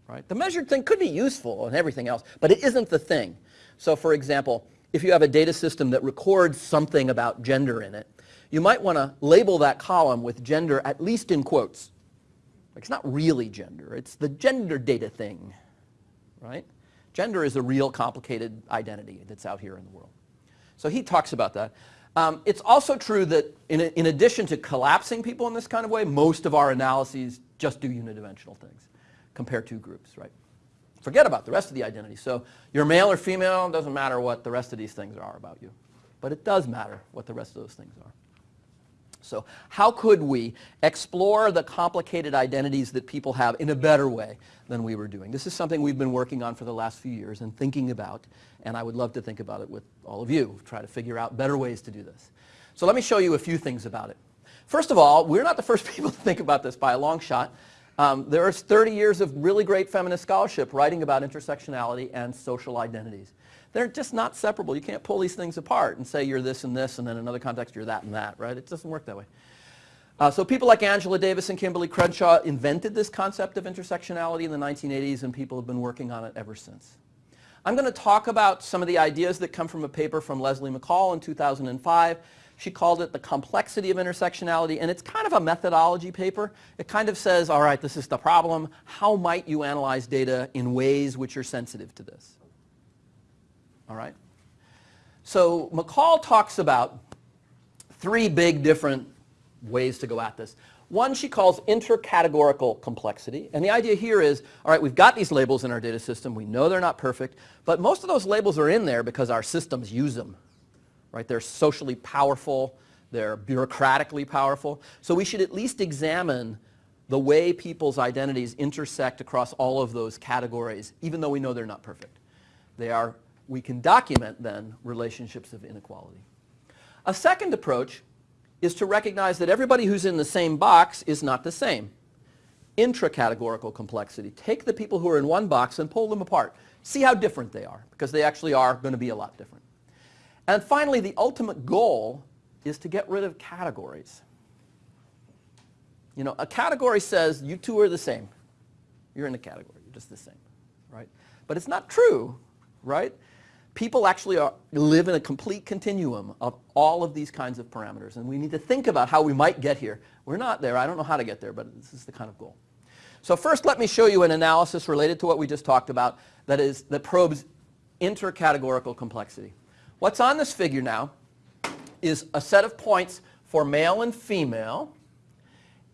Right? The measured thing could be useful and everything else, but it isn't the thing. So for example, if you have a data system that records something about gender in it, you might want to label that column with gender at least in quotes. It's not really gender, it's the gender data thing, right? Gender is a real complicated identity that's out here in the world. So he talks about that. Um, it's also true that in, in addition to collapsing people in this kind of way, most of our analyses just do unidimensional things compare two groups, right? Forget about the rest of the identity. So you're male or female, doesn't matter what the rest of these things are about you. But it does matter what the rest of those things are. So how could we explore the complicated identities that people have in a better way than we were doing? This is something we've been working on for the last few years and thinking about, and I would love to think about it with all of you, try to figure out better ways to do this. So let me show you a few things about it. First of all, we're not the first *laughs* people to think about this by a long shot. Um, there is 30 years of really great feminist scholarship writing about intersectionality and social identities. They're just not separable. You can't pull these things apart and say you're this and this and then in another context you're that and that, right? It doesn't work that way. Uh, so people like Angela Davis and Kimberly Crenshaw invented this concept of intersectionality in the 1980s and people have been working on it ever since. I'm going to talk about some of the ideas that come from a paper from Leslie McCall in 2005. She called it the complexity of intersectionality and it's kind of a methodology paper. It kind of says, all right, this is the problem. How might you analyze data in ways which are sensitive to this? All right? So McCall talks about three big different ways to go at this. One she calls intercategorical complexity. And the idea here is, all right, we've got these labels in our data system. We know they're not perfect. But most of those labels are in there because our systems use them. Right? They're socially powerful. They're bureaucratically powerful. So we should at least examine the way people's identities intersect across all of those categories, even though we know they're not perfect. They are, we can document then relationships of inequality. A second approach is to recognize that everybody who's in the same box is not the same. Intracategorical complexity. Take the people who are in one box and pull them apart. See how different they are, because they actually are going to be a lot different. And finally, the ultimate goal is to get rid of categories. You know, a category says you two are the same. You're in a category. You're just the same, right? But it's not true, right? people actually are, live in a complete continuum of all of these kinds of parameters. And we need to think about how we might get here. We're not there. I don't know how to get there, but this is the kind of goal. So first, let me show you an analysis related to what we just talked about that, is, that probes intercategorical complexity. What's on this figure now is a set of points for male and female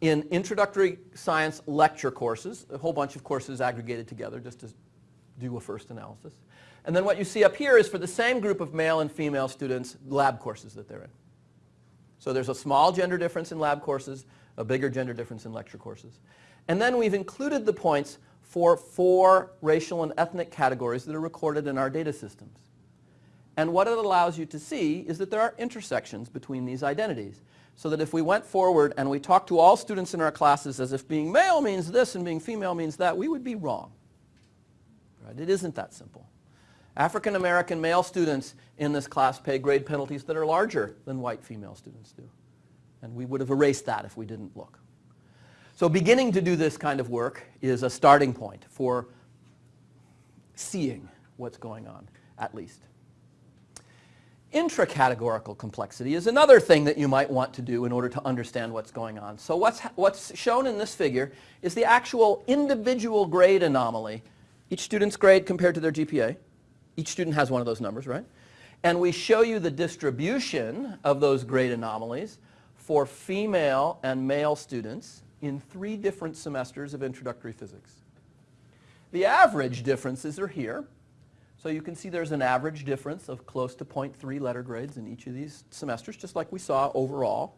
in introductory science lecture courses, a whole bunch of courses aggregated together just to do a first analysis. And then what you see up here is for the same group of male and female students, lab courses that they're in. So there's a small gender difference in lab courses, a bigger gender difference in lecture courses. And then we've included the points for four racial and ethnic categories that are recorded in our data systems. And what it allows you to see is that there are intersections between these identities. So that if we went forward and we talked to all students in our classes as if being male means this and being female means that, we would be wrong. Right? It isn't that simple. African American male students in this class pay grade penalties that are larger than white female students do. And we would have erased that if we didn't look. So beginning to do this kind of work is a starting point for seeing what's going on, at least. Intracategorical complexity is another thing that you might want to do in order to understand what's going on. So what's, what's shown in this figure is the actual individual grade anomaly, each student's grade compared to their GPA, each student has one of those numbers, right? And we show you the distribution of those grade anomalies for female and male students in three different semesters of introductory physics. The average differences are here. So you can see there's an average difference of close to 0.3 letter grades in each of these semesters, just like we saw overall.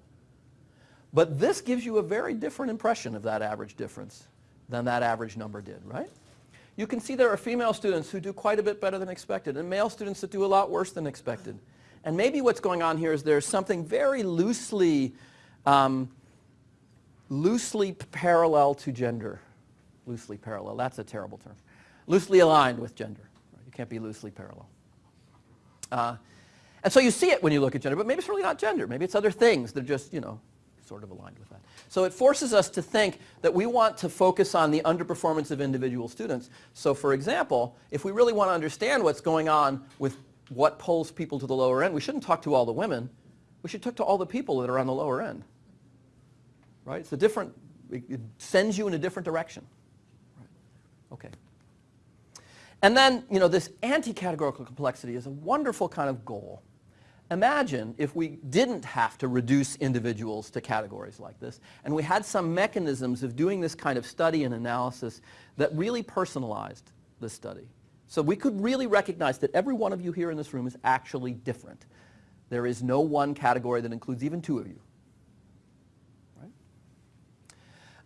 But this gives you a very different impression of that average difference than that average number did, right? you can see there are female students who do quite a bit better than expected and male students that do a lot worse than expected. And maybe what's going on here is there's something very loosely, um, loosely parallel to gender. Loosely parallel, that's a terrible term. Loosely aligned with gender. Can't be loosely parallel. Uh, and so you see it when you look at gender, but maybe it's really not gender. Maybe it's other things that are just, you know, sort of aligned with that. So it forces us to think that we want to focus on the underperformance of individual students. So for example, if we really want to understand what's going on with what pulls people to the lower end, we shouldn't talk to all the women. We should talk to all the people that are on the lower end. Right? It's a different, it sends you in a different direction. Right. Okay. And then, you know, this anti-categorical complexity is a wonderful kind of goal. Imagine if we didn't have to reduce individuals to categories like this, and we had some mechanisms of doing this kind of study and analysis that really personalized the study. So we could really recognize that every one of you here in this room is actually different. There is no one category that includes even two of you.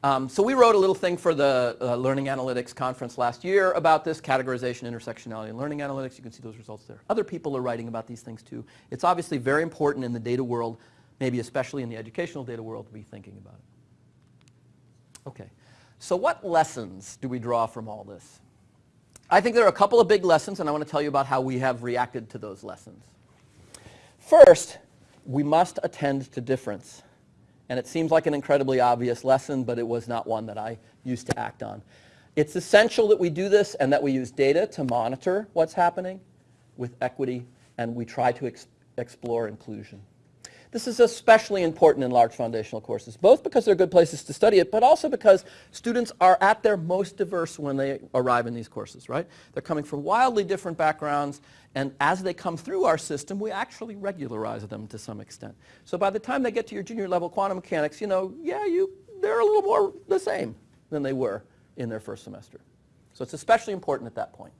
Um, so we wrote a little thing for the uh, Learning Analytics conference last year about this categorization, intersectionality, and learning analytics. You can see those results there. Other people are writing about these things too. It's obviously very important in the data world, maybe especially in the educational data world, to be thinking about it. Okay, so what lessons do we draw from all this? I think there are a couple of big lessons, and I want to tell you about how we have reacted to those lessons. First, we must attend to difference And it seems like an incredibly obvious lesson, but it was not one that I used to act on. It's essential that we do this and that we use data to monitor what's happening with equity, and we try to ex explore inclusion. This is especially important in large foundational courses, both because they're good places to study it, but also because students are at their most diverse when they arrive in these courses, right? They're coming from wildly different backgrounds, and as they come through our system, we actually regularize them to some extent. So by the time they get to your junior level quantum mechanics, you know, yeah, you, they're a little more the same than they were in their first semester. So it's especially important at that point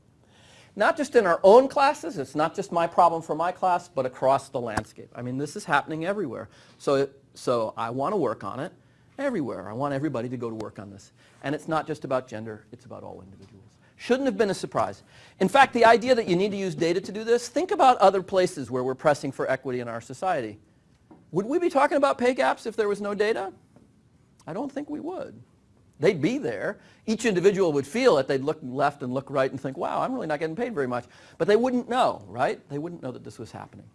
not just in our own classes, it's not just my problem for my class, but across the landscape. I mean, this is happening everywhere. So, so I want to work on it everywhere. I want everybody to go to work on this. And it's not just about gender, it's about all individuals. Shouldn't have been a surprise. In fact, the idea that you need to use data to do this, think about other places where we're pressing for equity in our society. Would we be talking about pay gaps if there was no data? I don't think we would. They'd be there. Each individual would feel it. They'd look left and look right and think, wow, I'm really not getting paid very much. But they wouldn't know, right? They wouldn't know that this was happening.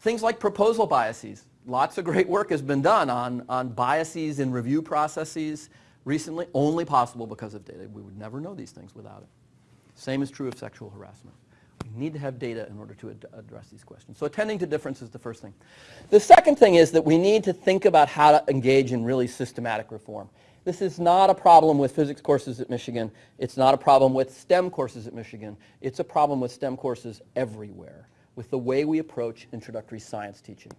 Things like proposal biases. Lots of great work has been done on, on biases in review processes recently, only possible because of data. We would never know these things without it. Same is true of sexual harassment. We need to have data in order to ad address these questions. So attending to difference is the first thing. The second thing is that we need to think about how to engage in really systematic reform. This is not a problem with physics courses at Michigan. It's not a problem with STEM courses at Michigan. It's a problem with STEM courses everywhere, with the way we approach introductory science teaching.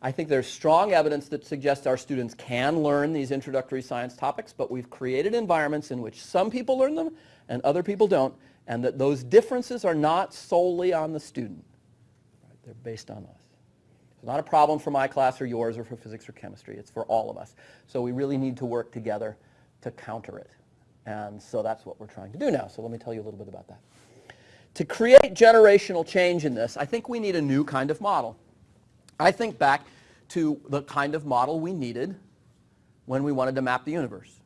I think there's strong evidence that suggests our students can learn these introductory science topics, but we've created environments in which some people learn them and other people don't, and that those differences are not solely on the student. They're based on us. It's not a problem for my class or yours or for physics or chemistry. It's for all of us. So we really need to work together to counter it. And so that's what we're trying to do now. So let me tell you a little bit about that. To create generational change in this, I think we need a new kind of model. I think back to the kind of model we needed when we wanted to map the universe.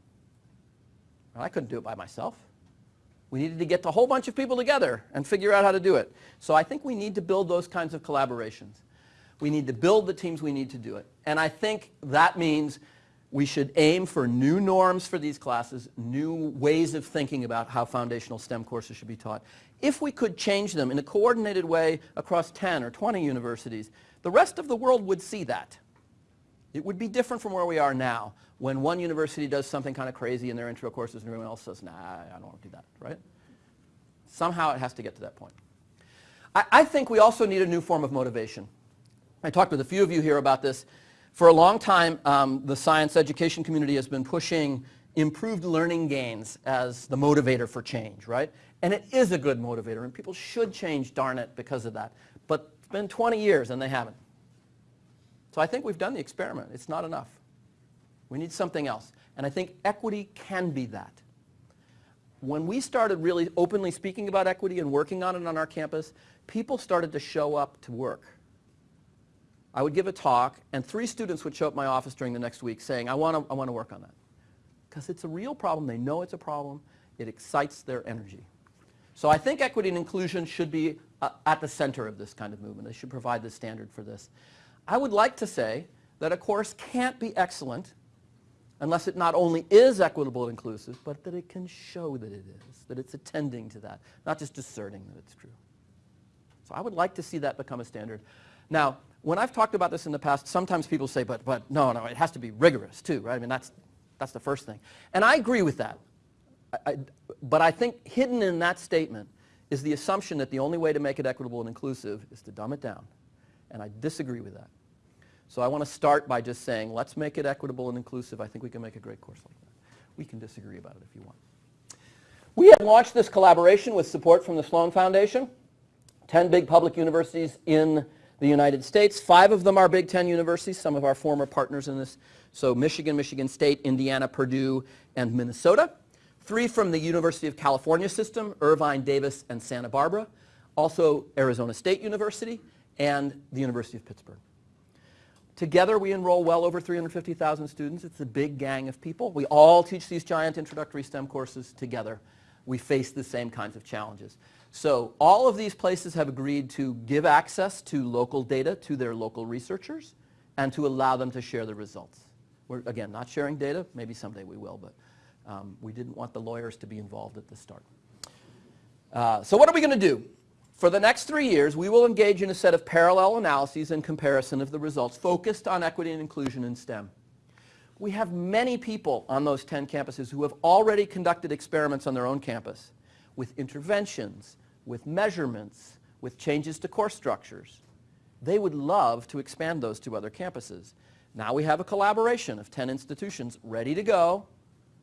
And I couldn't do it by myself. We needed to get a whole bunch of people together and figure out how to do it. So I think we need to build those kinds of collaborations. We need to build the teams we need to do it. And I think that means we should aim for new norms for these classes, new ways of thinking about how foundational STEM courses should be taught. If we could change them in a coordinated way across 10 or 20 universities, the rest of the world would see that. It would be different from where we are now when one university does something kind of crazy in their intro courses and everyone else says, nah, I don't want to do that, right? Somehow it has to get to that point. I, I think we also need a new form of motivation. I talked with a few of you here about this. For a long time, um, the science education community has been pushing improved learning gains as the motivator for change, right? And it is a good motivator, and people should change, darn it, because of that. But it's been 20 years, and they haven't. So I think we've done the experiment. It's not enough. We need something else. And I think equity can be that. When we started really openly speaking about equity and working on it on our campus, people started to show up to work. I would give a talk, and three students would show up my office during the next week saying, I want to I want to work on that. Because it's a real problem. They know it's a problem. It excites their energy. So I think equity and inclusion should be uh, at the center of this kind of movement. They should provide the standard for this. I would like to say that a course can't be excellent unless it not only is equitable and inclusive, but that it can show that it is, that it's attending to that, not just asserting that it's true. So I would like to see that become a standard. Now, when I've talked about this in the past, sometimes people say, but, but no, no, it has to be rigorous too, right? I mean, that's, that's the first thing. And I agree with that. I, I, but I think hidden in that statement is the assumption that the only way to make it equitable and inclusive is to dumb it down. And I disagree with that. So I want to start by just saying, let's make it equitable and inclusive. I think we can make a great course like that. We can disagree about it if you want. We have launched this collaboration with support from the Sloan Foundation. 10 big public universities in the United States. Five of them are Big Ten universities, some of our former partners in this. So Michigan, Michigan State, Indiana, Purdue, and Minnesota. Three from the University of California system, Irvine, Davis, and Santa Barbara. Also Arizona State University and the University of Pittsburgh. Together we enroll well over 350,000 students. It's a big gang of people. We all teach these giant introductory STEM courses together. We face the same kinds of challenges. So all of these places have agreed to give access to local data to their local researchers and to allow them to share the results. We're, again, not sharing data. Maybe someday we will, but um, we didn't want the lawyers to be involved at the start. Uh, so what are we going to do? For the next three years, we will engage in a set of parallel analyses and comparison of the results focused on equity and inclusion in STEM. We have many people on those 10 campuses who have already conducted experiments on their own campus with interventions, with measurements, with changes to course structures. They would love to expand those to other campuses. Now we have a collaboration of 10 institutions ready to go,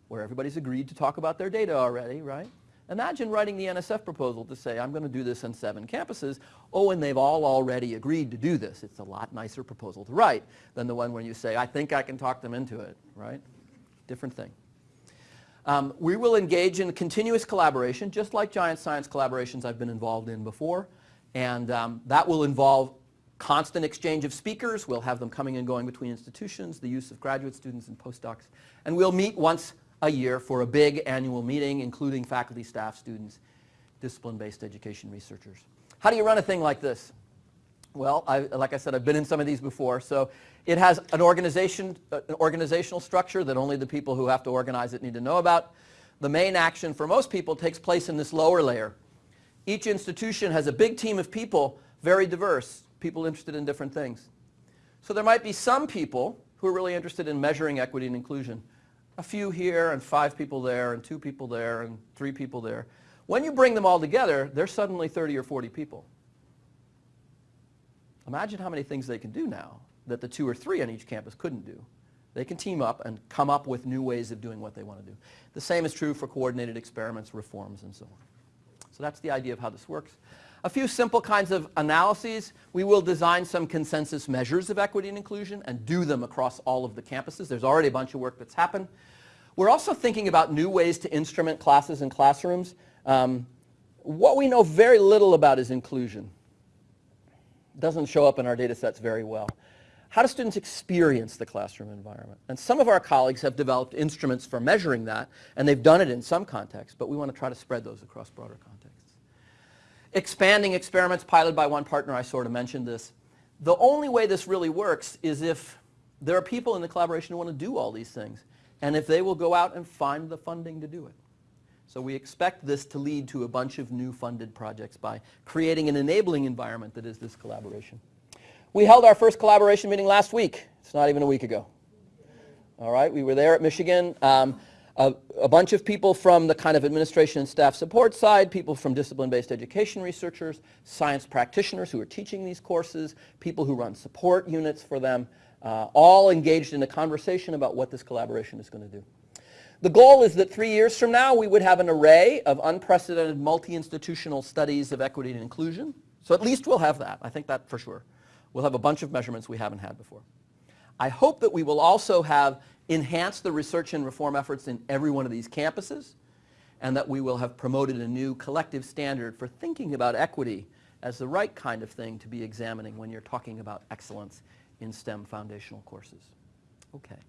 where everybody's agreed to talk about their data already, right? Imagine writing the NSF proposal to say, I'm going to do this on seven campuses. Oh, and they've all already agreed to do this. It's a lot nicer proposal to write than the one where you say, I think I can talk them into it, right? Different thing. Um, we will engage in continuous collaboration, just like giant science collaborations I've been involved in before. And um, that will involve constant exchange of speakers. We'll have them coming and going between institutions, the use of graduate students and postdocs. And we'll meet once a year for a big annual meeting, including faculty, staff, students, discipline-based education researchers. How do you run a thing like this? Well, I, like I said, I've been in some of these before. So it has an, organization, uh, an organizational structure that only the people who have to organize it need to know about. The main action for most people takes place in this lower layer. Each institution has a big team of people, very diverse, people interested in different things. So there might be some people who are really interested in measuring equity and inclusion a few here and five people there and two people there and three people there. When you bring them all together, there's suddenly 30 or 40 people. Imagine how many things they can do now that the two or three on each campus couldn't do. They can team up and come up with new ways of doing what they want to do. The same is true for coordinated experiments, reforms, and so on. So that's the idea of how this works. A few simple kinds of analyses. We will design some consensus measures of equity and inclusion and do them across all of the campuses. There's already a bunch of work that's happened. We're also thinking about new ways to instrument classes and classrooms. Um, what we know very little about is inclusion. Doesn't show up in our data sets very well. How do students experience the classroom environment? And some of our colleagues have developed instruments for measuring that, and they've done it in some contexts, but we want to try to spread those across broader contexts expanding experiments piloted by one partner, I sort of mentioned this. The only way this really works is if there are people in the collaboration who want to do all these things, and if they will go out and find the funding to do it. So we expect this to lead to a bunch of new funded projects by creating an enabling environment that is this collaboration. We held our first collaboration meeting last week. It's not even a week ago. All right, we were there at Michigan. Um, a, a, bunch of people from the kind of administration and staff support side, people from discipline-based education researchers, science practitioners who are teaching these courses, people who run support units for them, uh, all engaged in a conversation about what this collaboration is going to do. The goal is that three years from now we would have an array of unprecedented multi-institutional studies of equity and inclusion. So at least we'll have that. I think that for sure. We'll have a bunch of measurements we haven't had before. I hope that we will also have enhanced the research and reform efforts in every one of these campuses, and that we will have promoted a new collective standard for thinking about equity as the right kind of thing to be examining when you're talking about excellence in STEM foundational courses. Okay.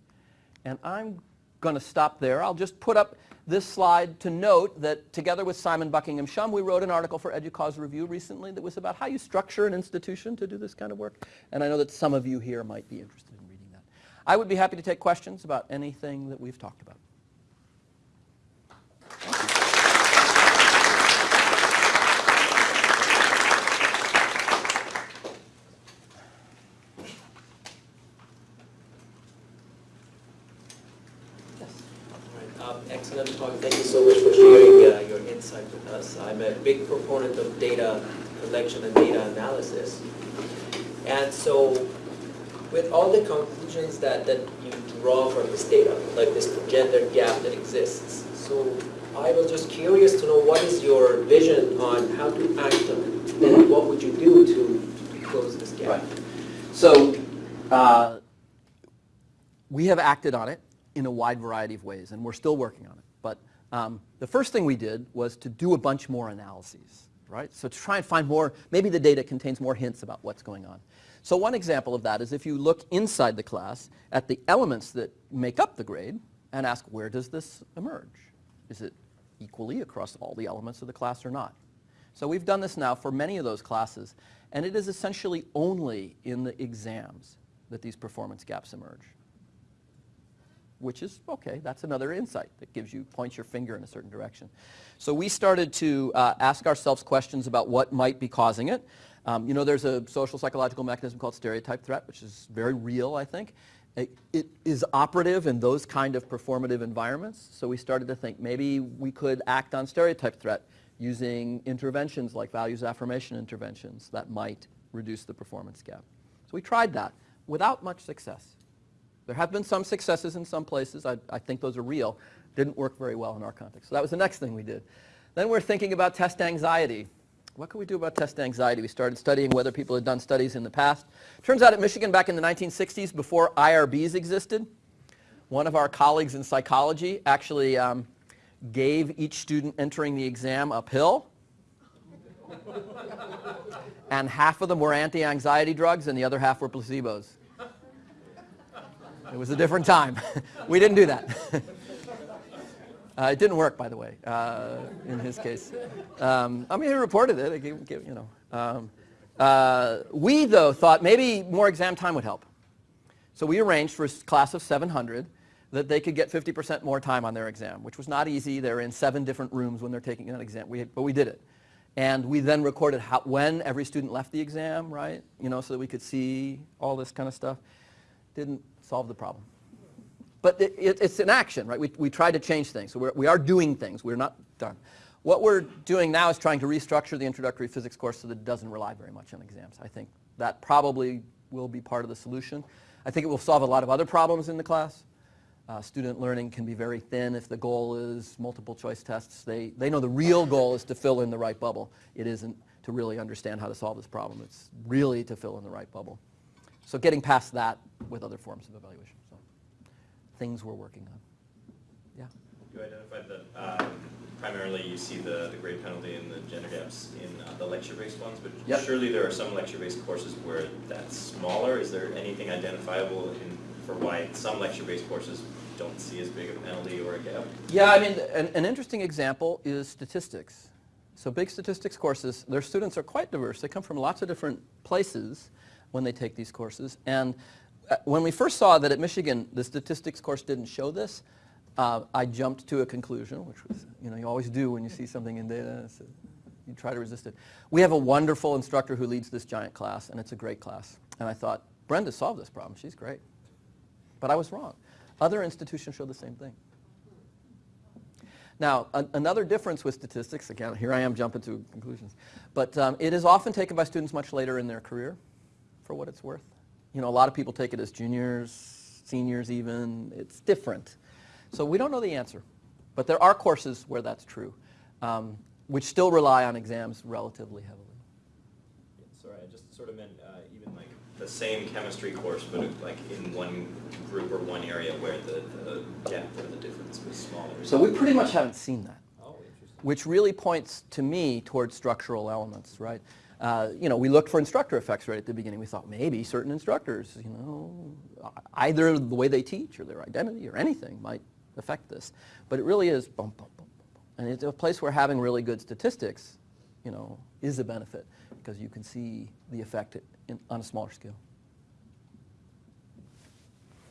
And I'm going to stop there. I'll just put up this slide to note that together with Simon Buckingham Shum, we wrote an article for EDUCAUSE Review recently that was about how you structure an institution to do this kind of work. And I know that some of you here might be interested in reading that. I would be happy to take questions about anything that we've talked about. Um, excellent talk. Thank you so much for sharing uh, your insight with us. I'm a big proponent of data collection and data analysis. And so with all the conclusions that, that you draw from this data, like this gender gap that exists, so I was just curious to know what is your vision on how to act on it, and Mhm. what would you do to, to close this gap? Right. So uh, we have acted on it in a wide variety of ways, and we're still working on it. But um, the first thing we did was to do a bunch more analyses, right? So to try and find more, maybe the data contains more hints about what's going on. So one example of that is if you look inside the class at the elements that make up the grade and ask where does this emerge? Is it equally across all the elements of the class or not? So we've done this now for many of those classes, and it is essentially only in the exams that these performance gaps emerge. Which is, okay, that's another insight that gives you, points your finger in a certain direction. So we started to uh, ask ourselves questions about what might be causing it. Um, you know, there's a social psychological mechanism called stereotype threat, which is very real, I think. It, it is operative in those kind of performative environments. So we started to think maybe we could act on stereotype threat using interventions like values affirmation interventions that might reduce the performance gap. So we tried that without much success. There have been some successes in some places. I, I think those are real. Didn't work very well in our context. So that was the next thing we did. Then we're thinking about test anxiety. What can we do about test anxiety? We started studying whether people had done studies in the past. Turns out at Michigan back in the 1960s, before IRBs existed, one of our colleagues in psychology actually um, gave each student entering the exam a pill. and half of them were anti-anxiety drugs and the other half were placebos. It was a different time. *laughs* we didn't do that. *laughs* uh, it didn't work, by the way, uh, in his case. Um, I mean, he reported it. you know. Um, uh, we, though, thought maybe more exam time would help. So we arranged for a class of 700 that they could get 50% more time on their exam, which was not easy. They're in seven different rooms when they're taking an exam, we, but we did it. And we then recorded how, when every student left the exam, right? You know, so that we could see all this kind of stuff. Didn't solve the problem. But it, it, it's an action, right? We, we try to change things. So we're, we are doing things. We're not done. What we're doing now is trying to restructure the introductory physics course so that it doesn't rely very much on exams. I think that probably will be part of the solution. I think it will solve a lot of other problems in the class. Uh, student learning can be very thin if the goal is multiple choice tests. They, they know the real goal is to fill in the right bubble. It isn't to really understand how to solve this problem. It's really to fill in the right bubble. So getting past that with other forms of evaluation. So things we're working on. Yeah. You identified that um, primarily you see the, the grade penalty and the gender gaps in uh, the lecture-based ones, but Yep. surely there are some lecture-based courses where that's smaller. Is there anything identifiable in, for why some lecture-based courses don't see as big a penalty or a gap? Yeah, I mean, an, an interesting example is statistics. So big statistics courses, their students are quite diverse. They come from lots of different places when they take these courses. And uh, when we first saw that at Michigan the statistics course didn't show this, uh, I jumped to a conclusion, which was, you know, you always do when you see something in data. So you try to resist it. We have a wonderful instructor who leads this giant class, and it's a great class. And I thought, Brenda solved this problem. She's great. But I was wrong. Other institutions show the same thing. Now, another difference with statistics, again, here I am jumping to conclusions, but um, it is often taken by students much later in their career, for what it's worth. You know, a lot of people take it as juniors, seniors even. It's different. So we don't know the answer. But there are courses where that's true, um, which still rely on exams relatively heavily. Sorry, I just sort of meant uh, even like the same chemistry course, but like in one group or one area where the, the gap or the difference was smaller. So we pretty much haven't seen that. Oh, interesting. which really points to me towards structural elements, right? Uh, you know, we looked for instructor effects right at the beginning. We thought maybe certain instructors, you know, either the way they teach or their identity or anything might affect this. But it really is bump, bump, bump, bump, bump. And it's a place where having really good statistics, you know, is a benefit because you can see the effect in, on a smaller scale.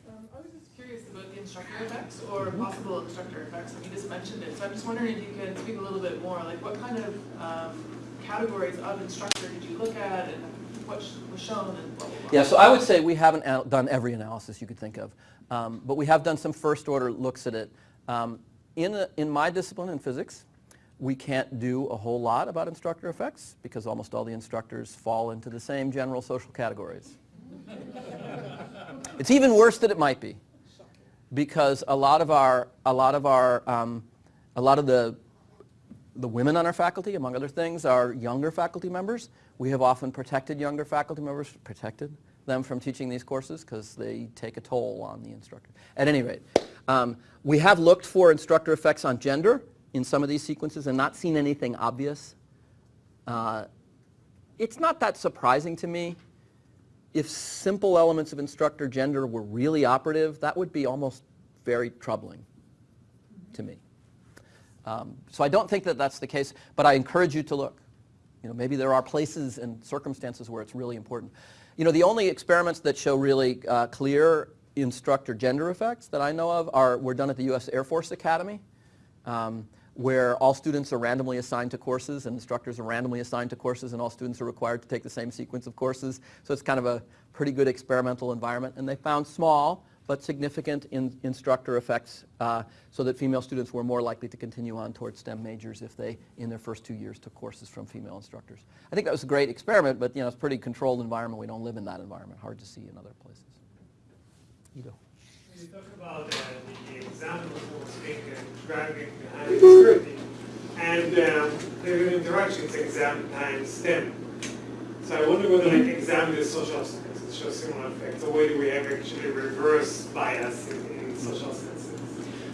Um, I was just curious about the instructor effects or possible instructor effects, and you just mentioned it, so I'm just wondering if you could speak a little bit more, like what kind of um, categories of instructor did you look at and what was shown and blah, blah, blah? Yeah, so I would say we haven't done every analysis you could think of, um, but we have done some first order looks at it. Um, in, a, in my discipline in physics, we can't do a whole lot about instructor effects because almost all the instructors fall into the same general social categories. it's even worse than it might be because a lot of our, a lot of our, um, a lot of the the women on our faculty, among other things, are younger faculty members. We have often protected younger faculty members, protected them from teaching these courses because they take a toll on the instructor. At any rate, um, we have looked for instructor effects on gender in some of these sequences and not seen anything obvious. Uh, it's not that surprising to me. If simple elements of instructor gender were really operative, that would be almost very troubling to me. Um, so I don't think that that's the case, but I encourage you to look. You know, maybe there are places and circumstances where it's really important. You know, the only experiments that show really uh, clear instructor gender effects that I know of are were done at the U.S. Air Force Academy, um, where all students are randomly assigned to courses and instructors are randomly assigned to courses and all students are required to take the same sequence of courses. So it's kind of a pretty good experimental environment. And they found small but significant in, instructor effects uh, so that female students were more likely to continue on towards STEM majors if they, in their first two years, took courses from female instructors. I think that was a great experiment, but you know, it's a pretty controlled environment. We don't live in that environment. Hard to see in other places. You Ido. You talk about uh, the examples being uh, driving behind the security, and um, the interactions exam times STEM. So I wonder whether like exam is social similar effects, or whether we have actually reverse bias in, in social sciences.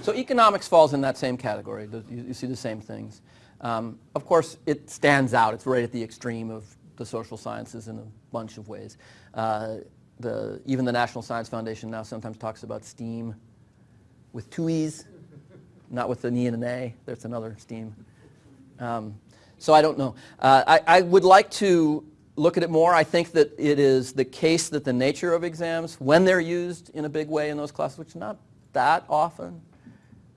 So economics falls in that same category. You, you see the same things. Um, of course, it stands out. It's right at the extreme of the social sciences in a bunch of ways. Uh, the, even the National Science Foundation now sometimes talks about STEAM with two E's, not with an E and an A. There's another STEAM. Um, so I don't know. Uh, I, I would like to look at it more. I think that it is the case that the nature of exams, when they're used in a big way in those classes, which is not that often,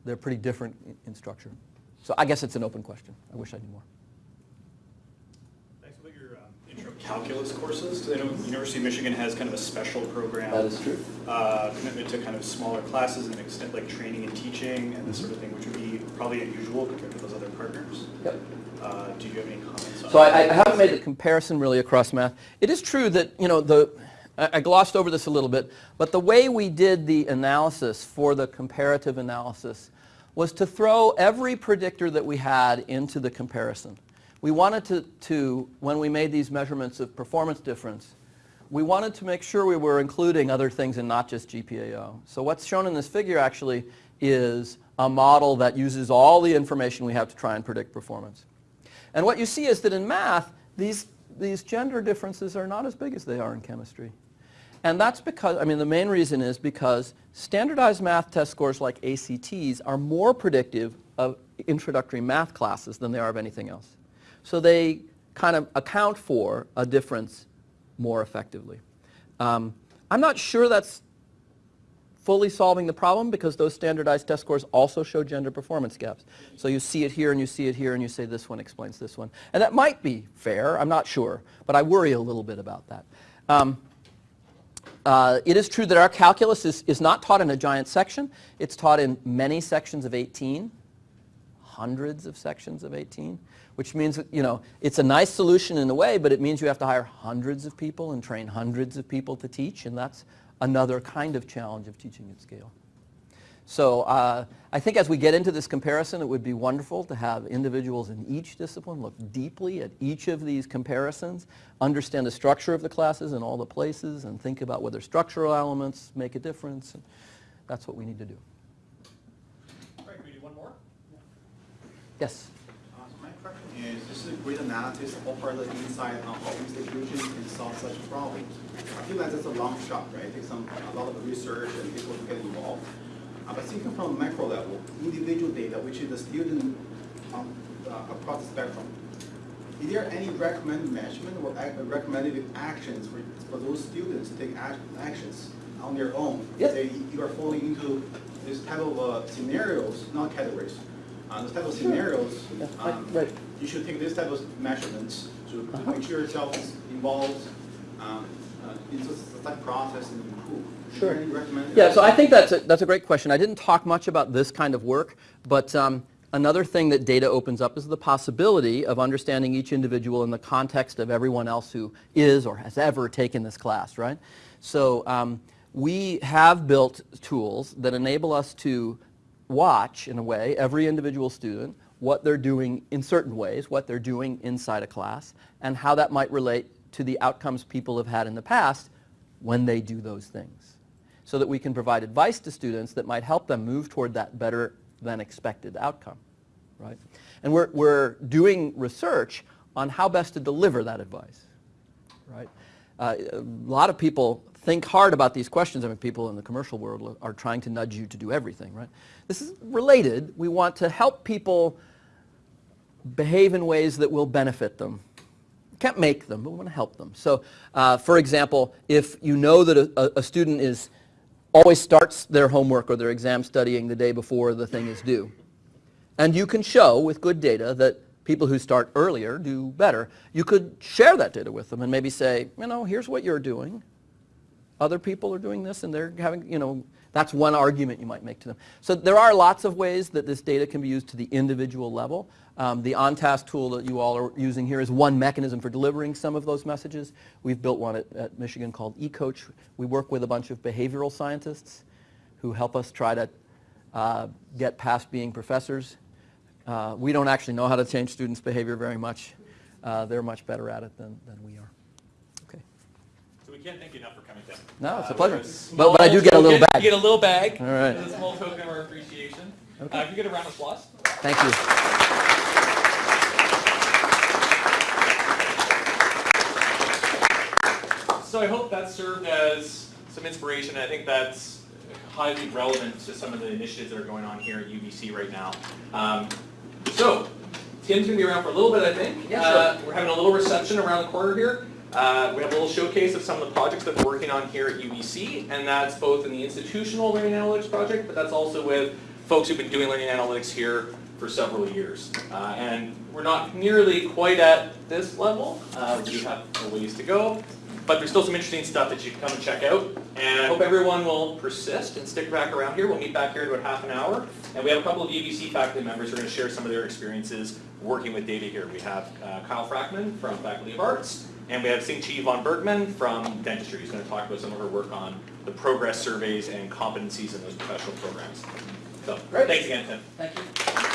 they're pretty different in, in structure. So I guess it's an open question. I wish I knew more. Thanks about your um, intro calculus courses. I know University of Michigan has kind of a special program. That is true. uh, Commitment to kind of smaller classes and extent like training and teaching and this sort of thing, which would be probably unusual compared to those other partners. Yep. Uh, Do you have any comments on? So I, I haven't made the comparison really across math. It is true that, you know, the, I I glossed over this a little bit, but the way we did the analysis for the comparative analysis was to throw every predictor that we had into the comparison. We wanted to, to, when we made these measurements of performance difference, we wanted to make sure we were including other things and not just GPAO. So what's shown in this figure actually is a model that uses all the information we have to try and predict performance. And what you see is that in math, these, these gender differences are not as big as they are in chemistry. And that's because, I mean, the main reason is because standardized math test scores like ACTs are more predictive of introductory math classes than they are of anything else. So they kind of account for a difference more effectively. Um, I'm not sure that's fully solving the problem because those standardized test scores also show gender performance gaps. So you see it here and you see it here and you say this one explains this one. And that might be fair, I'm not sure, but I worry a little bit about that. Um, uh, it is true that our calculus is, is not taught in a giant section. It's taught in many sections of 18, hundreds of sections of 18, which means, you know, it's a nice solution in a way, but it means you have to hire hundreds of people and train hundreds of people to teach, and that's another kind of challenge of teaching at scale. So uh, I think as we get into this comparison, it would be wonderful to have individuals in each discipline look deeply at each of these comparisons, understand the structure of the classes in all the places, and think about whether structural elements make a difference. And that's what we need to do. All right, can we do one more? Yes? Uh, so My question is, this is a great analysis of offer the insight on how institutions can solve such problems. I feel like that's a long shot, right? It takes some, a lot of research and people to get involved. Uh, But thinking from macro level, individual data, which is the student um, uh, across the spectrum, is there any recommended measurement or recommended actions for, for those students to take ac- actions on their own? Yep. Say you are falling into this type of uh, scenarios, not categories. Uh, this type of scenarios, Yeah, um, right. You should take this type of measurements to Uh-huh. make sure yourself is involved um, uh, in the study process and improve. Sure. Yeah, so I think that's a, that's a great question. I didn't talk much about this kind of work, but um, another thing that data opens up is the possibility of understanding each individual in the context of everyone else who is or has ever taken this class, right? So um, we have built tools that enable us to watch, in a way, every individual student, what they're doing in certain ways, what they're doing inside a class, and how that might relate to the outcomes people have had in the past when they do those things so that we can provide advice to students that might help them move toward that better than expected outcome, right? And we're, we're doing research on how best to deliver that advice, right? Uh, a lot of people think hard about these questions. I mean, people in the commercial world are trying to nudge you to do everything, right? This is related. We want to help people behave in ways that will benefit them. can't make them, but we want to help them. So, uh, for example, if you know that a, a- a student is always starts their homework or their exam studying the day before the thing is due, and you can show with good data that people who start earlier do better, you could share that data with them and maybe say, you know, here's what you're doing. Other people are doing this and they're having, you know, that's one argument you might make to them. So there are lots of ways that this data can be used to the individual level. Um, the OnTask tool that you all are using here is one mechanism for delivering some of those messages. We've built one at, at Michigan called eCoach. We work with a bunch of behavioral scientists who help us try to uh, get past being professors. Uh, we don't actually know how to change students' behavior very much. Uh, they're much better at it than, than we are. Okay. So we can't thank you enough for coming down. No, it's a Uh, pleasure. But- but I do get a little bag. You get a little bag. All right. As a small token of our appreciation. Okay. Uh, if you get a round of applause. Thank you. So I hope that served as some inspiration. I think that's highly relevant to some of the initiatives that are going on here at UBC right now. Um, so, Tim's gonna be around for a little bit, I think. Yeah, Uh, We're having a little reception around the corner here. Uh, we have a little showcase of some of the projects that we're working on here at UBC, and that's both in the institutional learning analytics project, but that's also with folks who've been doing learning analytics here for several years. Uh, and we're not nearly quite at this level. Uh, we have a ways to go, but there's still some interesting stuff that you can come and check out. And I hope everyone will persist and stick back around here. We'll meet back here in about half an hour. And we have a couple of UBC faculty members who are going to share some of their experiences working with data here. We have uh, Kyle Frackman from Faculty of Arts, and we have HsingChi von Bergmann from Dentistry. He's going to talk about some of her work on the progress surveys and competencies in those professional programs. So, Great. thanks again, Tim. Thank you.